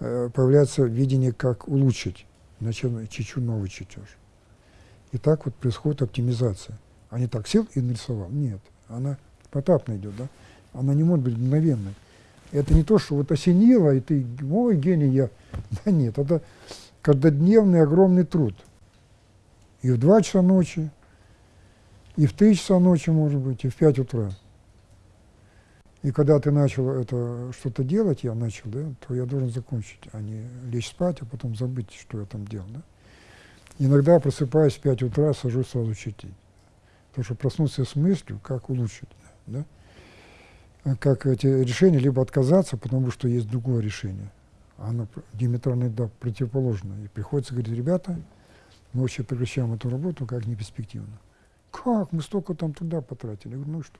[SPEAKER 2] э, появляется видение, как улучшить, значит, чуть-чуть новый чертеж. И так вот происходит оптимизация. А не так сел и нарисовал. Нет, она потапно идет, да? Она не может быть мгновенной. Это не то, что вот осенило, и ты, ой, гений я. Да нет, это каждодневный огромный труд. И в 2 часа ночи, и в 3 часа ночи, может быть, и в 5 утра. И когда ты начал это что-то делать, я начал, да, то я должен закончить, а не лечь спать, а потом забыть, что я там делал. Да? Иногда, просыпаясь в 5 утра, сажусь сразу читать. Потому что проснуться с мыслью, как улучшить. Да? Как эти решения, либо отказаться, потому что есть другое решение. Оно диаметрально да, противоположное. И приходится говорить, ребята, мы вообще прекращаем эту работу как неперспективно. Как? Мы столько там туда потратили. Я говорю, ну и что?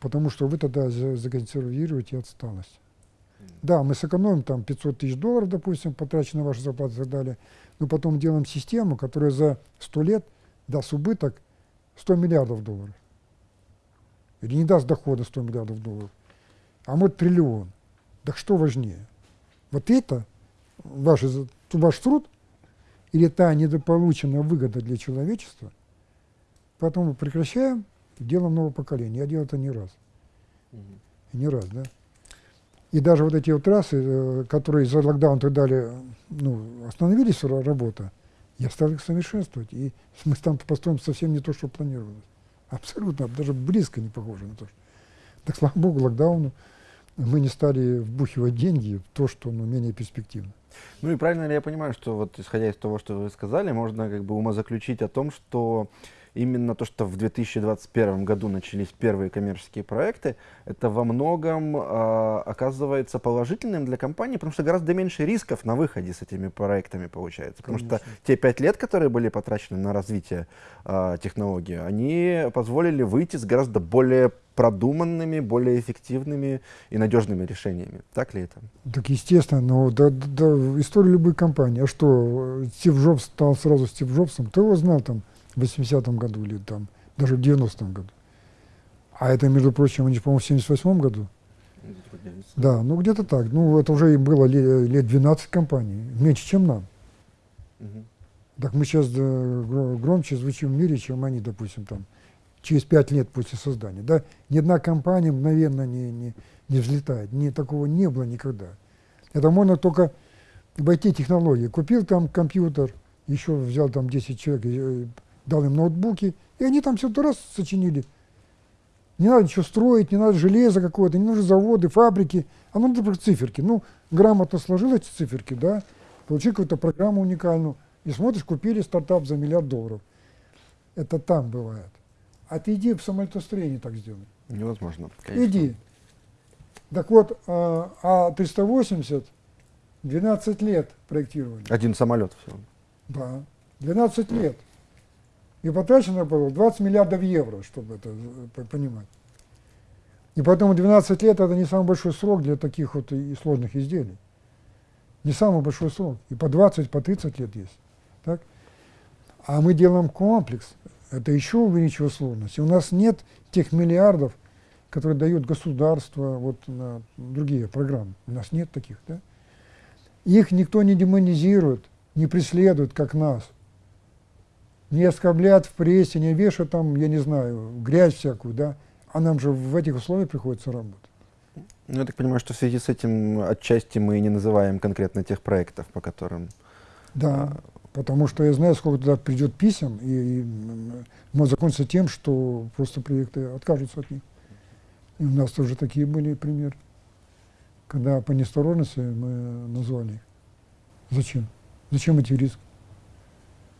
[SPEAKER 2] Потому что вы тогда законсервируете отсталость. Да, мы сэкономим там 500 тысяч долларов, допустим, потрачены на ваши зарплаты и так далее, но потом делаем систему, которая за 100 лет даст убыток 100 миллиардов долларов. Или не даст дохода 100 миллиардов долларов, а может триллион. Так что важнее? Вот это, ваш, ваш труд, или та недополученная выгода для человечества, потом мы прекращаем делом нового поколения. Я делал это не раз. Mm -hmm. Не раз, да. И даже вот эти вот трассы, э, которые за локдаун и так далее, ну, остановились работа, я стал их совершенствовать. И мы там построим совсем не то, что планировалось. Абсолютно, даже близко не похоже на то. Что. Так, слава богу, локдауну мы не стали вбухивать деньги в то, что ну, менее перспективно.
[SPEAKER 1] Ну и правильно ли я понимаю, что вот исходя из того, что вы сказали, можно как бы умозаключить о том, что именно то, что в 2021 году начались первые коммерческие проекты, это во многом э, оказывается положительным для компании, потому что гораздо меньше рисков на выходе с этими проектами получается. Потому Конечно. что те пять лет, которые были потрачены на развитие э, технологии, они позволили выйти с гораздо более продуманными, более эффективными и надежными решениями. Так ли это?
[SPEAKER 2] Так естественно, но да, да, история любой компании. А что, Стив Джобс стал сразу Стив Джобсом? Кто его знал там? В 80-м году или там даже в 90-м году. А это, между прочим, они, по-моему, в 78 году. Да, ну где-то так. Ну, это уже было лет, лет 12 компаний, меньше, чем нам. Угу. Так мы сейчас да, громче звучим в мире, чем они, допустим, там, через пять лет после создания. Да? Ни одна компания мгновенно не, не, не взлетает. Ни, такого не было никогда. Это можно только войти технологии. Купил там компьютер, еще взял там 10 человек, дал им ноутбуки, и они там все раз сочинили. Не надо ничего строить, не надо железо какое-то, не нужны заводы, фабрики, а надо только циферки. Ну, грамотно сложил эти циферки, да, получил какую-то программу уникальную, и смотришь, купили стартап за миллиард долларов. Это там бывает. А ты иди в самолетостроении так сделай.
[SPEAKER 1] Невозможно.
[SPEAKER 2] Конечно. Иди. Так вот, а, а 380 12 лет проектировали.
[SPEAKER 1] Один самолет всего.
[SPEAKER 2] Да, 12 лет. И потрачено было 20 миллиардов евро, чтобы это понимать. И поэтому 12 лет это не самый большой срок для таких вот и сложных изделий. Не самый большой срок. И по 20, по 30 лет есть. Так? А мы делаем комплекс. Это еще увеличивает сложность. И у нас нет тех миллиардов, которые дают государство вот, на другие программы. У нас нет таких. Да? Их никто не демонизирует, не преследует, как нас не оскорбляют в прессе, не вешают там, я не знаю, грязь всякую, да, а нам же в этих условиях приходится работать.
[SPEAKER 1] Ну, я так понимаю, что в связи с этим отчасти мы не называем конкретно тех проектов, по которым...
[SPEAKER 2] Да, а... потому что я знаю, сколько туда придет писем, и, и может закончиться тем, что просто проекты откажутся от них. И у нас тоже такие были примеры, когда по неосторожности мы назвали их. Зачем? Зачем эти риски?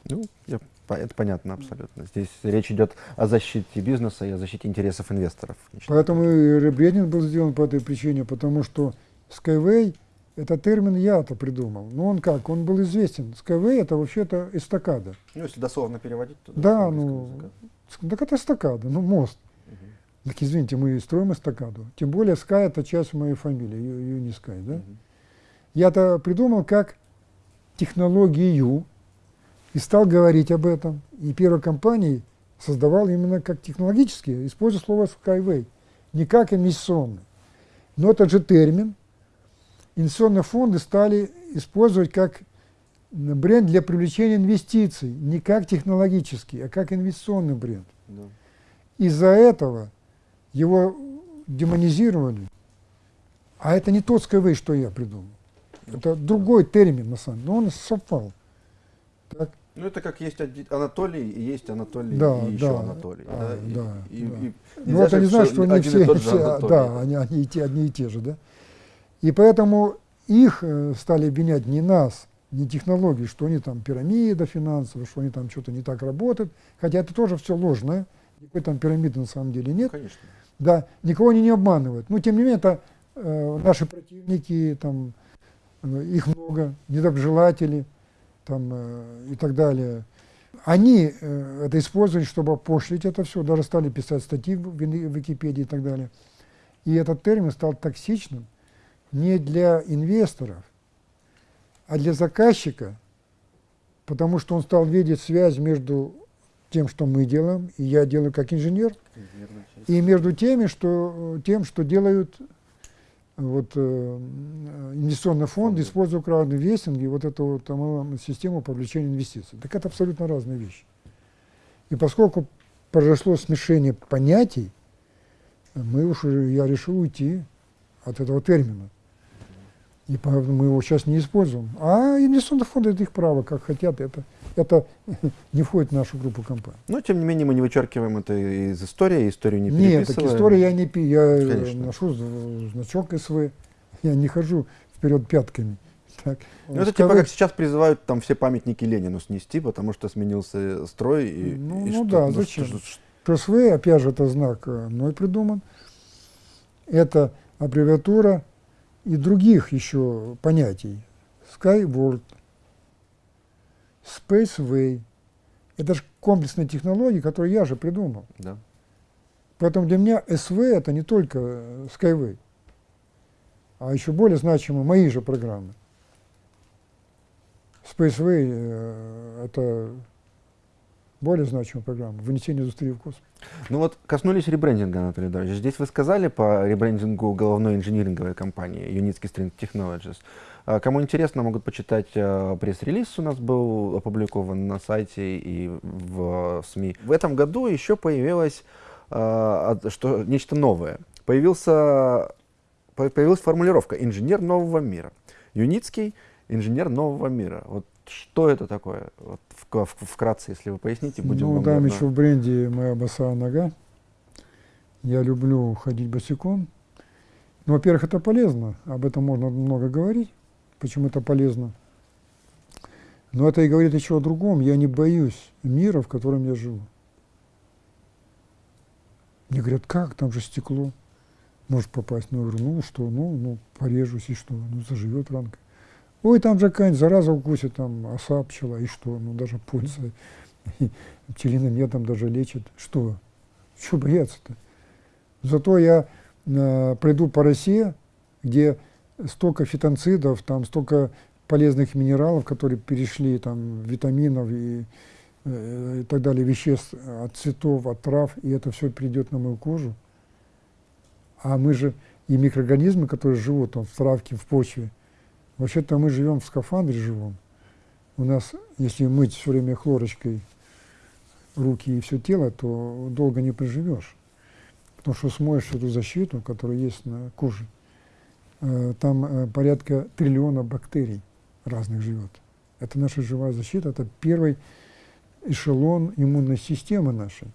[SPEAKER 1] Ну, я это понятно абсолютно. Здесь речь идет о защите бизнеса и о защите интересов инвесторов.
[SPEAKER 2] Поэтому и ребрендинг был сделан по этой причине, потому что Skyway, это термин я-то придумал. Но он как? Он был известен. Skyway это вообще-то эстакада.
[SPEAKER 1] Ну, если дословно переводить, то...
[SPEAKER 2] Да, ну, так это эстакада, ну, мост. Угу. Так извините, мы строим эстакаду. Тем более Sky это часть моей фамилии, не Sky, да? Угу. Я-то придумал как технологию, и стал говорить об этом. И первой компанией создавал именно как технологически, используя слово Skyway, не как инвестиционный. Но этот же термин инвестиционные фонды стали использовать как бренд для привлечения инвестиций, не как технологический, а как инвестиционный бренд.
[SPEAKER 1] Да.
[SPEAKER 2] Из-за этого его демонизировали. А это не тот Skyway, что я придумал. Это другой термин, на самом деле, но он совпал. Так?
[SPEAKER 1] Ну, это как есть Анатолий, и есть Анатолий,
[SPEAKER 2] Да,
[SPEAKER 1] и еще
[SPEAKER 2] да.
[SPEAKER 1] Анатолий.
[SPEAKER 2] А,
[SPEAKER 1] И-
[SPEAKER 2] да,
[SPEAKER 1] и-
[SPEAKER 2] да.
[SPEAKER 1] и
[SPEAKER 2] Ну, это не значит, что они все, все- да, они, они и те, одни и те же, да. И поэтому их э, стали обвинять не нас, не технологии, что они там пирамида финансовая, что они там что-то не так работают, хотя это тоже все ложное, никакой там пирамиды на самом деле
[SPEAKER 1] Ну,
[SPEAKER 2] нет.
[SPEAKER 1] конечно.
[SPEAKER 2] Да, никого они не обманывают. Но тем не менее, это э, наши противники, там, э, их много, недоброжелатели там, э, и так далее. Они э, это использовали, чтобы пошлить это все, даже стали писать статьи в Википедии и так далее. И этот термин стал токсичным не для инвесторов, а для заказчика, потому что он стал видеть связь между тем, что мы делаем, и я делаю как инженер, и между теми, что, тем, что делают вот, э, инвестиционный фонд, используя краудинвестинг и вот эту вот, там, систему привлечения инвестиций. Так это абсолютно разные вещи. И поскольку произошло смешение понятий, мы уж, э, я решил уйти от этого термина. И поэтому мы его сейчас не используем. А инвестиционные фонды это их право, как хотят. Это, это не входит в нашу группу компаний.
[SPEAKER 1] Но, тем не менее, мы не вычеркиваем это из истории, историю не
[SPEAKER 2] Нет, так
[SPEAKER 1] переписываем.
[SPEAKER 2] история я не пи, я э,
[SPEAKER 1] Конечно.
[SPEAKER 2] ношу значок СВ, я не хожу вперед пятками. Так.
[SPEAKER 1] Ну, это типа как сейчас призывают там все памятники Ленину снести, потому что сменился строй. И,
[SPEAKER 2] Ну-
[SPEAKER 1] и
[SPEAKER 2] ну
[SPEAKER 1] что-
[SPEAKER 2] да,
[SPEAKER 1] что-
[SPEAKER 2] зачем?
[SPEAKER 1] что- что-
[SPEAKER 2] ПСВ, опять же, это знак э, мной придуман. Это аббревиатура и других еще понятий. Skyward, Spaceway. Это же комплексные технологии, которые я же придумал.
[SPEAKER 1] да.
[SPEAKER 2] Поэтому для меня СВ это не только Skyway, а еще более значимы мои же программы. Spaceway э, это более значимая программа, вынесение индустрии в космос.
[SPEAKER 1] Ну вот коснулись ребрендинга, Анатолий Эдуардович. Здесь вы сказали по ребрендингу головной инжиниринговой компании Unitsky String Technologies. А, Кому интересно, могут почитать э, пресс-релиз у нас был опубликован на сайте и в СМИ. В этом году еще появилось что, нечто новое. Появился, по- появилась формулировка «инженер нового мира». Юницкий – инженер нового мира. Вот что это такое? Вот вк- в- вкратце, если вы поясните, будем
[SPEAKER 2] ну, там еще в бренде моя босая нога. Я люблю ходить босиком. Ну, во-первых, это полезно. Об этом можно много говорить. Почему это полезно? Но это и говорит еще о другом. Я не боюсь мира, в котором я живу. Мне говорят, как, там же стекло. Может попасть. Ну, я говорю, ну что, ну, ну, порежусь, и что? Ну, заживет ранка. Ой, там же какая-нибудь зараза укусит, там оса, пчела, и что? Ну, даже польза. Пчелиным ядом даже лечит. Что? Чего бояться-то? Зато я э, пройду по России, где столько фитонцидов, там столько полезных минералов, которые перешли, там, витаминов и, э, и так далее, веществ от цветов, от трав, и это все придет на мою кожу. А мы же и микроорганизмы, которые живут там, в травке, в почве, вообще-то мы живем в скафандре живом. У нас, если мыть все время хлорочкой руки и все тело, то долго не проживешь. Потому что смоешь эту защиту, которая есть на коже. Э, Там э, порядка триллиона бактерий разных живет. Это наша живая защита, это первый эшелон иммунной системы нашей.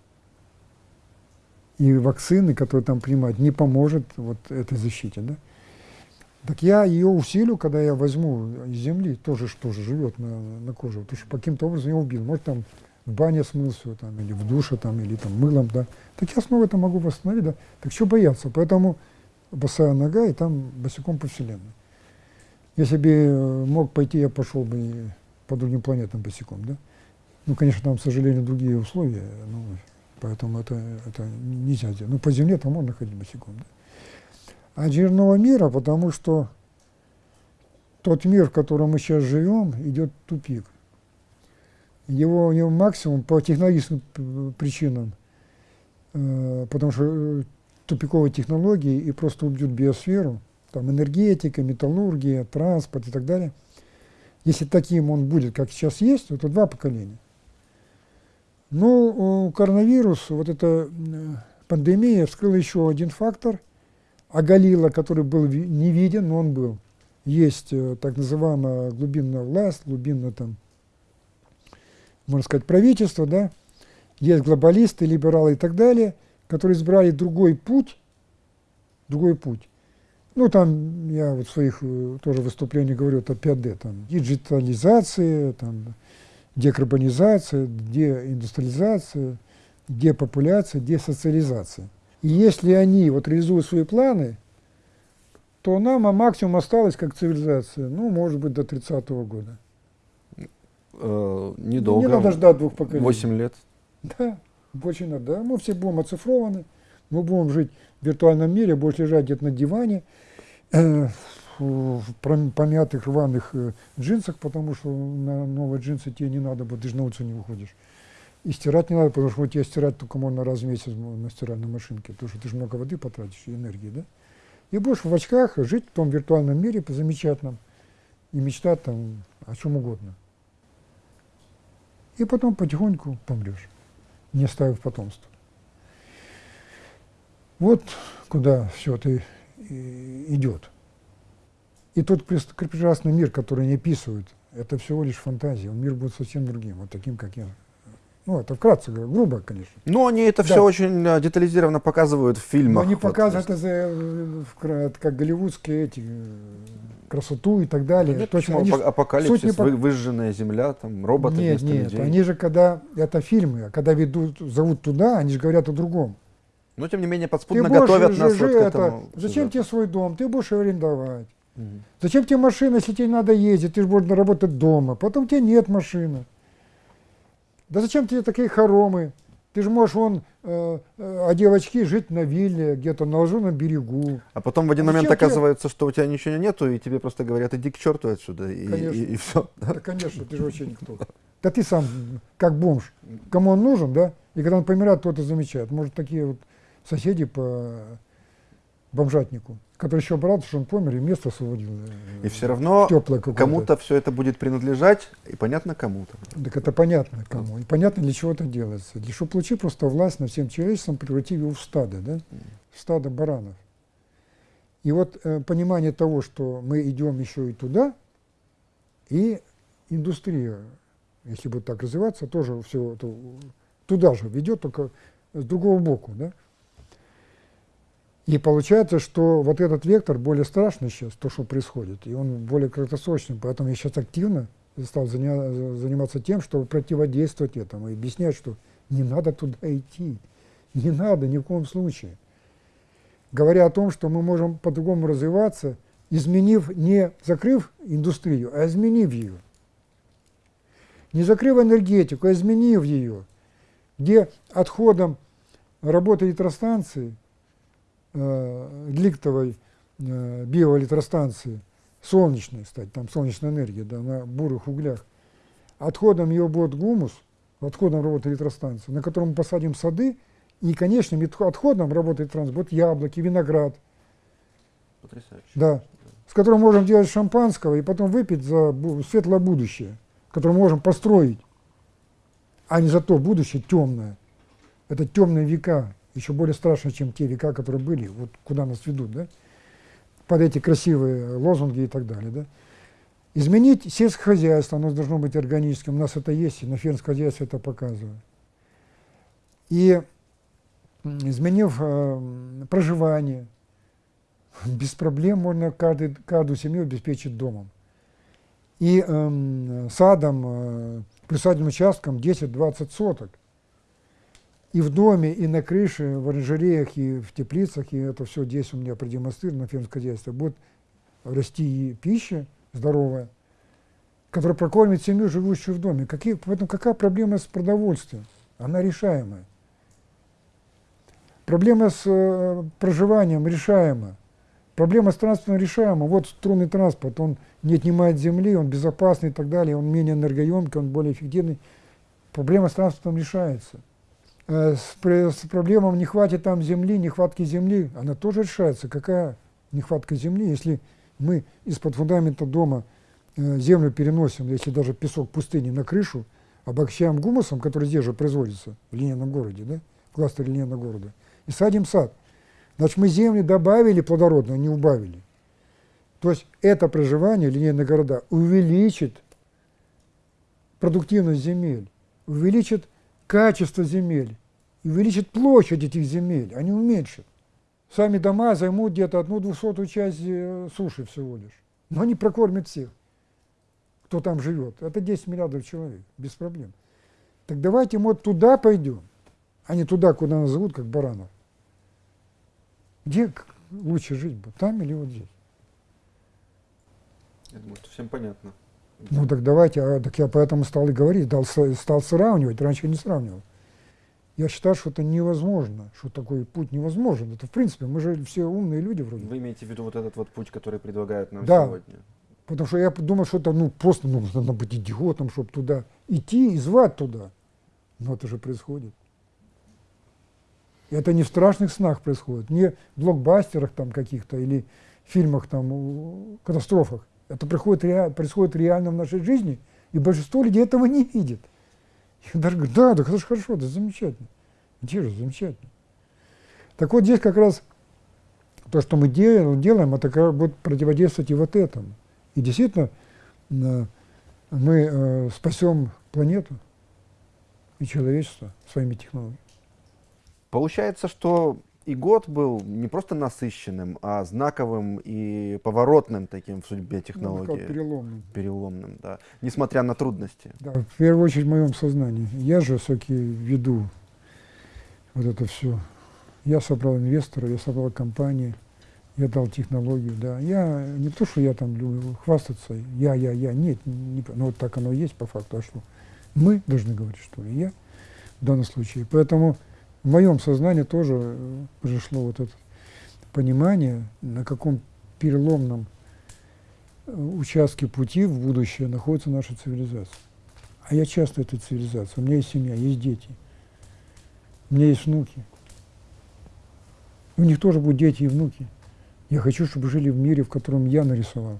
[SPEAKER 2] И вакцины, которые там принимают, не поможет вот этой защите. Да? Так я ее усилю, когда я возьму из земли, тоже что же живет на, на коже, что по каким-то образом я убил. Может там в бане смыл все, там, или в душе, там, или там мылом, да. Так я снова это могу восстановить, да. Так что бояться? Поэтому босая нога, и там босиком по вселенной. Если бы э, мог пойти, я пошел бы по другим планетам босиком, да. Ну, конечно, там, к сожалению, другие условия, ну, поэтому это, это нельзя сделать. Ну, по земле там можно ходить босиком, да. Инженерного мира, потому что тот мир, в котором мы сейчас живем, идет тупик. Его, у него максимум по технологическим причинам, э, потому что э, тупиковые технологии и просто убьют биосферу, там энергетика, металлургия, транспорт и так далее. если таким он будет, как сейчас есть, то два поколения. Но коронавирус, вот эта пандемия вскрыла еще один фактор, оголила, который был не виден, но он был. Есть э, так называемая глубинная власть, глубинное там, можно сказать, правительство, да, есть глобалисты, либералы и так далее, которые избрали другой путь, другой путь. Ну, там я вот в своих э, тоже выступлениях говорю, это 5D, там, диджитализация, там, декарбонизация, деиндустриализация, депопуляция, десоциализация. И если они вот реализуют свои планы, то нам а максимум осталось как цивилизация, ну, может быть, до 30-го года.
[SPEAKER 1] Э, недолго.
[SPEAKER 2] Не надо ждать двух поколений.
[SPEAKER 1] 8 лет.
[SPEAKER 2] Да, больше не надо. Мы все будем оцифрованы, мы будем жить в виртуальном мире, будешь лежать где-то на диване, э, в помятых рваных э, джинсах, потому что на новые джинсы тебе не надо, будет, ты же на улицу не выходишь. И стирать не надо, потому что у тебя стирать только можно раз в месяц на стиральной машинке, потому что ты же много воды потратишь и энергии, да? И будешь в очках жить в том виртуальном мире по замечательном и мечтать там о чем угодно. И потом потихоньку помрешь, не оставив потомства. Вот куда все это идет. И тот прекрасный мир, который они описывают, это всего лишь фантазия. Мир будет совсем другим, вот таким, как я ну, это вкратце, грубо, конечно.
[SPEAKER 1] Но они это да. все очень э, детализированно показывают в фильмах. Но
[SPEAKER 2] они вот, показывают это э, как голливудские эти э, красоту и так далее.
[SPEAKER 1] Нет, Точно, они апокалипсис, не... вы, выжженная земля, там роботы
[SPEAKER 2] Нет, нет, людей. они же когда, это фильмы, а когда ведут, зовут туда, они же говорят о другом.
[SPEAKER 1] Но тем не менее подспудно ты готовят нас
[SPEAKER 2] вот к этому. Зачем сюжету. тебе свой дом? Ты будешь арендовать. Угу. Зачем тебе машина, если тебе надо ездить? Ты же будешь работать дома. Потом тебе нет машины. Да зачем тебе такие хоромы? Ты же можешь вон, э, э, одев очки, жить на вилле, где-то на лажуном берегу.
[SPEAKER 1] А потом в один а момент оказывается, тебе... что у тебя ничего нету, и тебе просто говорят, иди к черту отсюда, и, конечно. и, и все.
[SPEAKER 2] Да? да, конечно, ты же вообще никто. Да ты сам, как бомж, кому он нужен, да? И когда он помирает, то это замечает. Может, такие вот соседи по бомжатнику который еще брат, что он помер, и место освободил.
[SPEAKER 1] Э, и все равно кому-то все это будет принадлежать, и понятно кому-то.
[SPEAKER 2] Так это понятно кому. И понятно, для чего это делается. Для чтобы получить просто власть над всем человечеством, превратив его в стадо, да? в стадо баранов. И вот э, понимание того, что мы идем еще и туда, и индустрия, если будет так развиваться, тоже все туда же ведет, только с другого боку. Да? И получается, что вот этот вектор более страшный сейчас, то, что происходит, и он более краткосрочный. Поэтому я сейчас активно стал заниматься тем, чтобы противодействовать этому и объяснять, что не надо туда идти. Не надо ни в коем случае. Говоря о том, что мы можем по-другому развиваться, изменив, не закрыв индустрию, а изменив ее. Не закрыв энергетику, а изменив ее. Где отходом работы электростанции – э, ликтовой э, биоэлектростанции, солнечной, кстати, там солнечная энергия, да, на бурых углях, отходом ее будет гумус, отходом работы электростанции, на котором мы посадим сады, и конечным отходом работы электростанции будут яблоки, виноград.
[SPEAKER 1] Потрясающе.
[SPEAKER 2] Да. С которым можем делать шампанского и потом выпить за светлое будущее, которое можем построить, а не за то будущее темное. Это темные века, еще более страшно, чем те века, которые были, вот куда нас ведут, да, под эти красивые лозунги и так далее, да. Изменить сельское хозяйство, оно должно быть органическим, у нас это есть, и на фермском хозяйстве это показывает. И изменив э, проживание, без проблем можно каждый, каждую семью обеспечить домом. И э, садом, э, присадебным участком 10-20 соток и в доме, и на крыше, в оранжереях, и в теплицах, и это все здесь у меня продемонстрировано, фермское хозяйство, будет расти и пища здоровая, которая прокормит семью, живущую в доме. Какие, поэтому какая проблема с продовольствием? Она решаемая. Проблема с э, проживанием решаема. Проблема с транспортом решаема. Вот струнный транспорт, он не отнимает земли, он безопасный и так далее, он менее энергоемкий, он более эффективный. Проблема с транспортом решается. Э, с, с проблемой не хватит там земли, нехватки земли, она тоже решается. Какая нехватка земли, если мы из-под фундамента дома э, землю переносим, если даже песок пустыни, на крышу, обогащаем гумусом, который здесь же производится, в линейном городе, да, в линейного города, и садим сад. Значит, мы земли добавили плодородную, не убавили. То есть это проживание линейных города увеличит продуктивность земель, увеличит качество земель, увеличит площадь этих земель, не уменьшит. Сами дома займут где-то одну двухсотую часть э, суши всего лишь. Но они прокормят всех, кто там живет. Это 10 миллиардов человек, без проблем. Так давайте мы вот туда пойдем, а не туда, куда нас зовут, как баранов. Где лучше жить будет, там или вот здесь?
[SPEAKER 1] Я думаю, что всем понятно.
[SPEAKER 2] Ну так давайте, а, так я поэтому стал и говорить, дал, стал сравнивать, раньше не сравнивал. Я считаю, что это невозможно, что такой путь невозможен. Это в принципе, мы же все умные люди вроде.
[SPEAKER 1] Вы имеете в виду вот этот вот путь, который предлагают нам
[SPEAKER 2] да,
[SPEAKER 1] сегодня?
[SPEAKER 2] потому что я думал, что это ну, просто ну, надо быть идиотом, чтобы туда идти и звать туда. Но это же происходит. И это не в страшных снах происходит, не в блокбастерах там каких-то или фильмах там, катастрофах. Это происходит, происходит реально в нашей жизни, и большинство людей этого не видит. Я даже говорю, да, да, это же хорошо, это замечательно. Же замечательно? Так вот здесь как раз то, что мы делаем, делаем это как будет противодействовать и вот этому. И действительно мы э, спасем планету и человечество своими технологиями.
[SPEAKER 1] Получается, что и год был не просто насыщенным, а знаковым и поворотным таким в судьбе технологии. Ну,
[SPEAKER 2] переломным.
[SPEAKER 1] Переломным, да. Несмотря на трудности.
[SPEAKER 2] Да, в первую очередь в моем сознании. Я же все-таки веду вот это все. Я собрал инвестора, я собрал компании, я дал технологию, да. Я не то, что я там люблю хвастаться, я, я, я, нет, не, ну вот так оно и есть по факту, а что? Мы должны говорить, что ли, я в данном случае. Поэтому в моем сознании тоже э, пришло вот это понимание, на каком переломном э, участке пути в будущее находится наша цивилизация. А я часто этой цивилизации. У меня есть семья, есть дети, у меня есть внуки. У них тоже будут дети и внуки. Я хочу, чтобы жили в мире, в котором я нарисовал,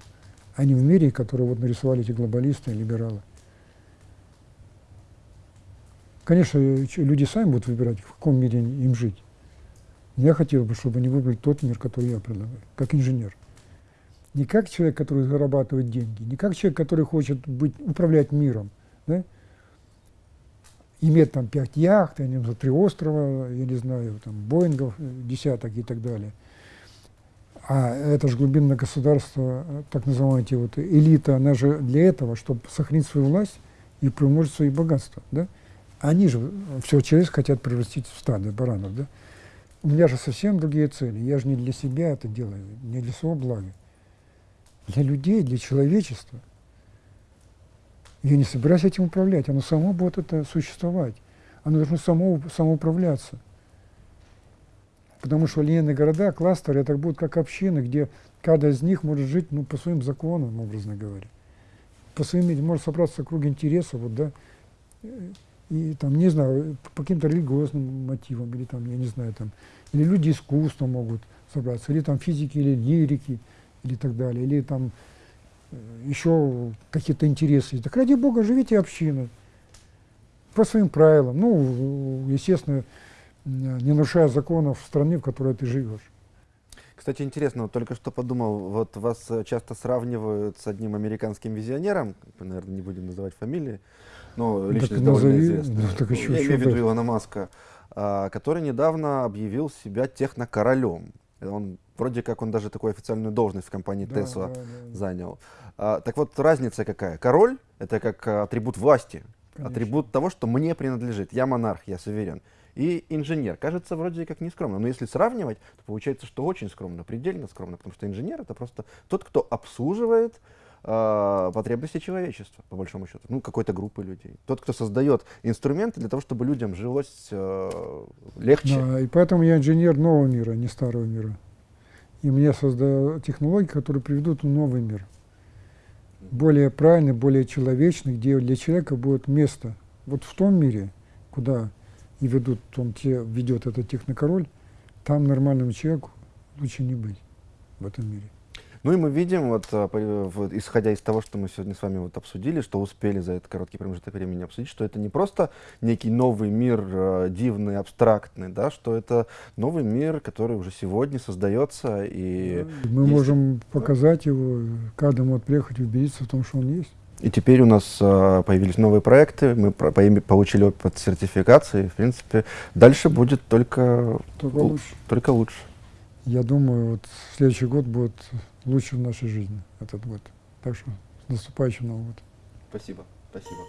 [SPEAKER 2] а не в мире, который вот нарисовали эти глобалисты и либералы. Конечно, люди сами будут выбирать, в каком мире им жить. Я хотел бы, чтобы они выбрали тот мир, который я предлагаю, как инженер. Не как человек, который зарабатывает деньги, не как человек, который хочет быть, управлять миром, да? иметь там пять яхт, я не знаю, три острова, я не знаю, там, Боингов десяток и так далее. А это же глубинное государство, так называемая вот элита, она же для этого, чтобы сохранить свою власть и приумножить свои богатства. Да? Они же все человечество хотят превратить в стадо баранов, да? У меня же совсем другие цели. Я же не для себя это делаю, не для своего блага. Для людей, для человечества. Я не собираюсь этим управлять. Оно само будет это существовать. Оно должно само, самоуправляться. Потому что линейные города, кластеры, это будут как общины, где каждый из них может жить ну, по своим законам, образно говоря. По своим, может собраться круг интересов, вот, да, и там, не знаю, по каким-то религиозным мотивам, или там, я не знаю, там, или люди искусства могут собраться, или там физики, или лирики, или так далее, или там э, еще какие-то интересы. Так ради Бога, живите общиной, по своим правилам, ну, естественно, не нарушая законов страны, в которой ты живешь.
[SPEAKER 1] Кстати, интересно, вот только что подумал, вот вас часто сравнивают с одним американским визионером, наверное, не будем называть фамилии, ну, личность так довольно назови, известная. Ну, так еще, Я имею в виду Илона Маска, а, который недавно объявил себя технокоролем. Он вроде как он даже такую официальную должность в компании да, Tesla да, да, занял. А, так вот, разница какая? Король — это как атрибут власти, Конечно. атрибут того, что мне принадлежит. Я монарх, я суверен. И инженер. Кажется, вроде как не скромно. Но если сравнивать, то получается, что очень скромно, предельно скромно. Потому что инженер — это просто тот, кто обслуживает э, потребности человечества, по большому счету, ну, какой-то группы людей. Тот, кто создает инструменты для того, чтобы людям жилось э, легче.
[SPEAKER 2] Да, и поэтому я инженер нового мира, не старого мира. И мне создают технологии, которые приведут в новый мир. Более правильный, более человечный, где для человека будет место. Вот в том мире, куда и ведут, он те, ведет этот технокороль, там нормальному человеку лучше не быть в этом мире.
[SPEAKER 1] Ну и мы видим, вот, а, по- вот, исходя из того, что мы сегодня с вами вот обсудили, что успели за этот короткий промежуток времени обсудить, что это не просто некий новый мир, э, дивный, абстрактный, да, что это новый мир, который уже сегодня создается и,
[SPEAKER 2] Мы
[SPEAKER 1] есть-
[SPEAKER 2] можем показать его, каждый может приехать и убедиться в том, что он есть.
[SPEAKER 1] и теперь у нас а, появились новые проекты, мы про- получили опыт сертификации, в принципе, дальше будет только,
[SPEAKER 2] Только лучше.
[SPEAKER 1] только лучше.
[SPEAKER 2] Я думаю, вот следующий год будет лучше в нашей жизни, этот год. Так что с наступающим Новым годом.
[SPEAKER 1] Спасибо, спасибо.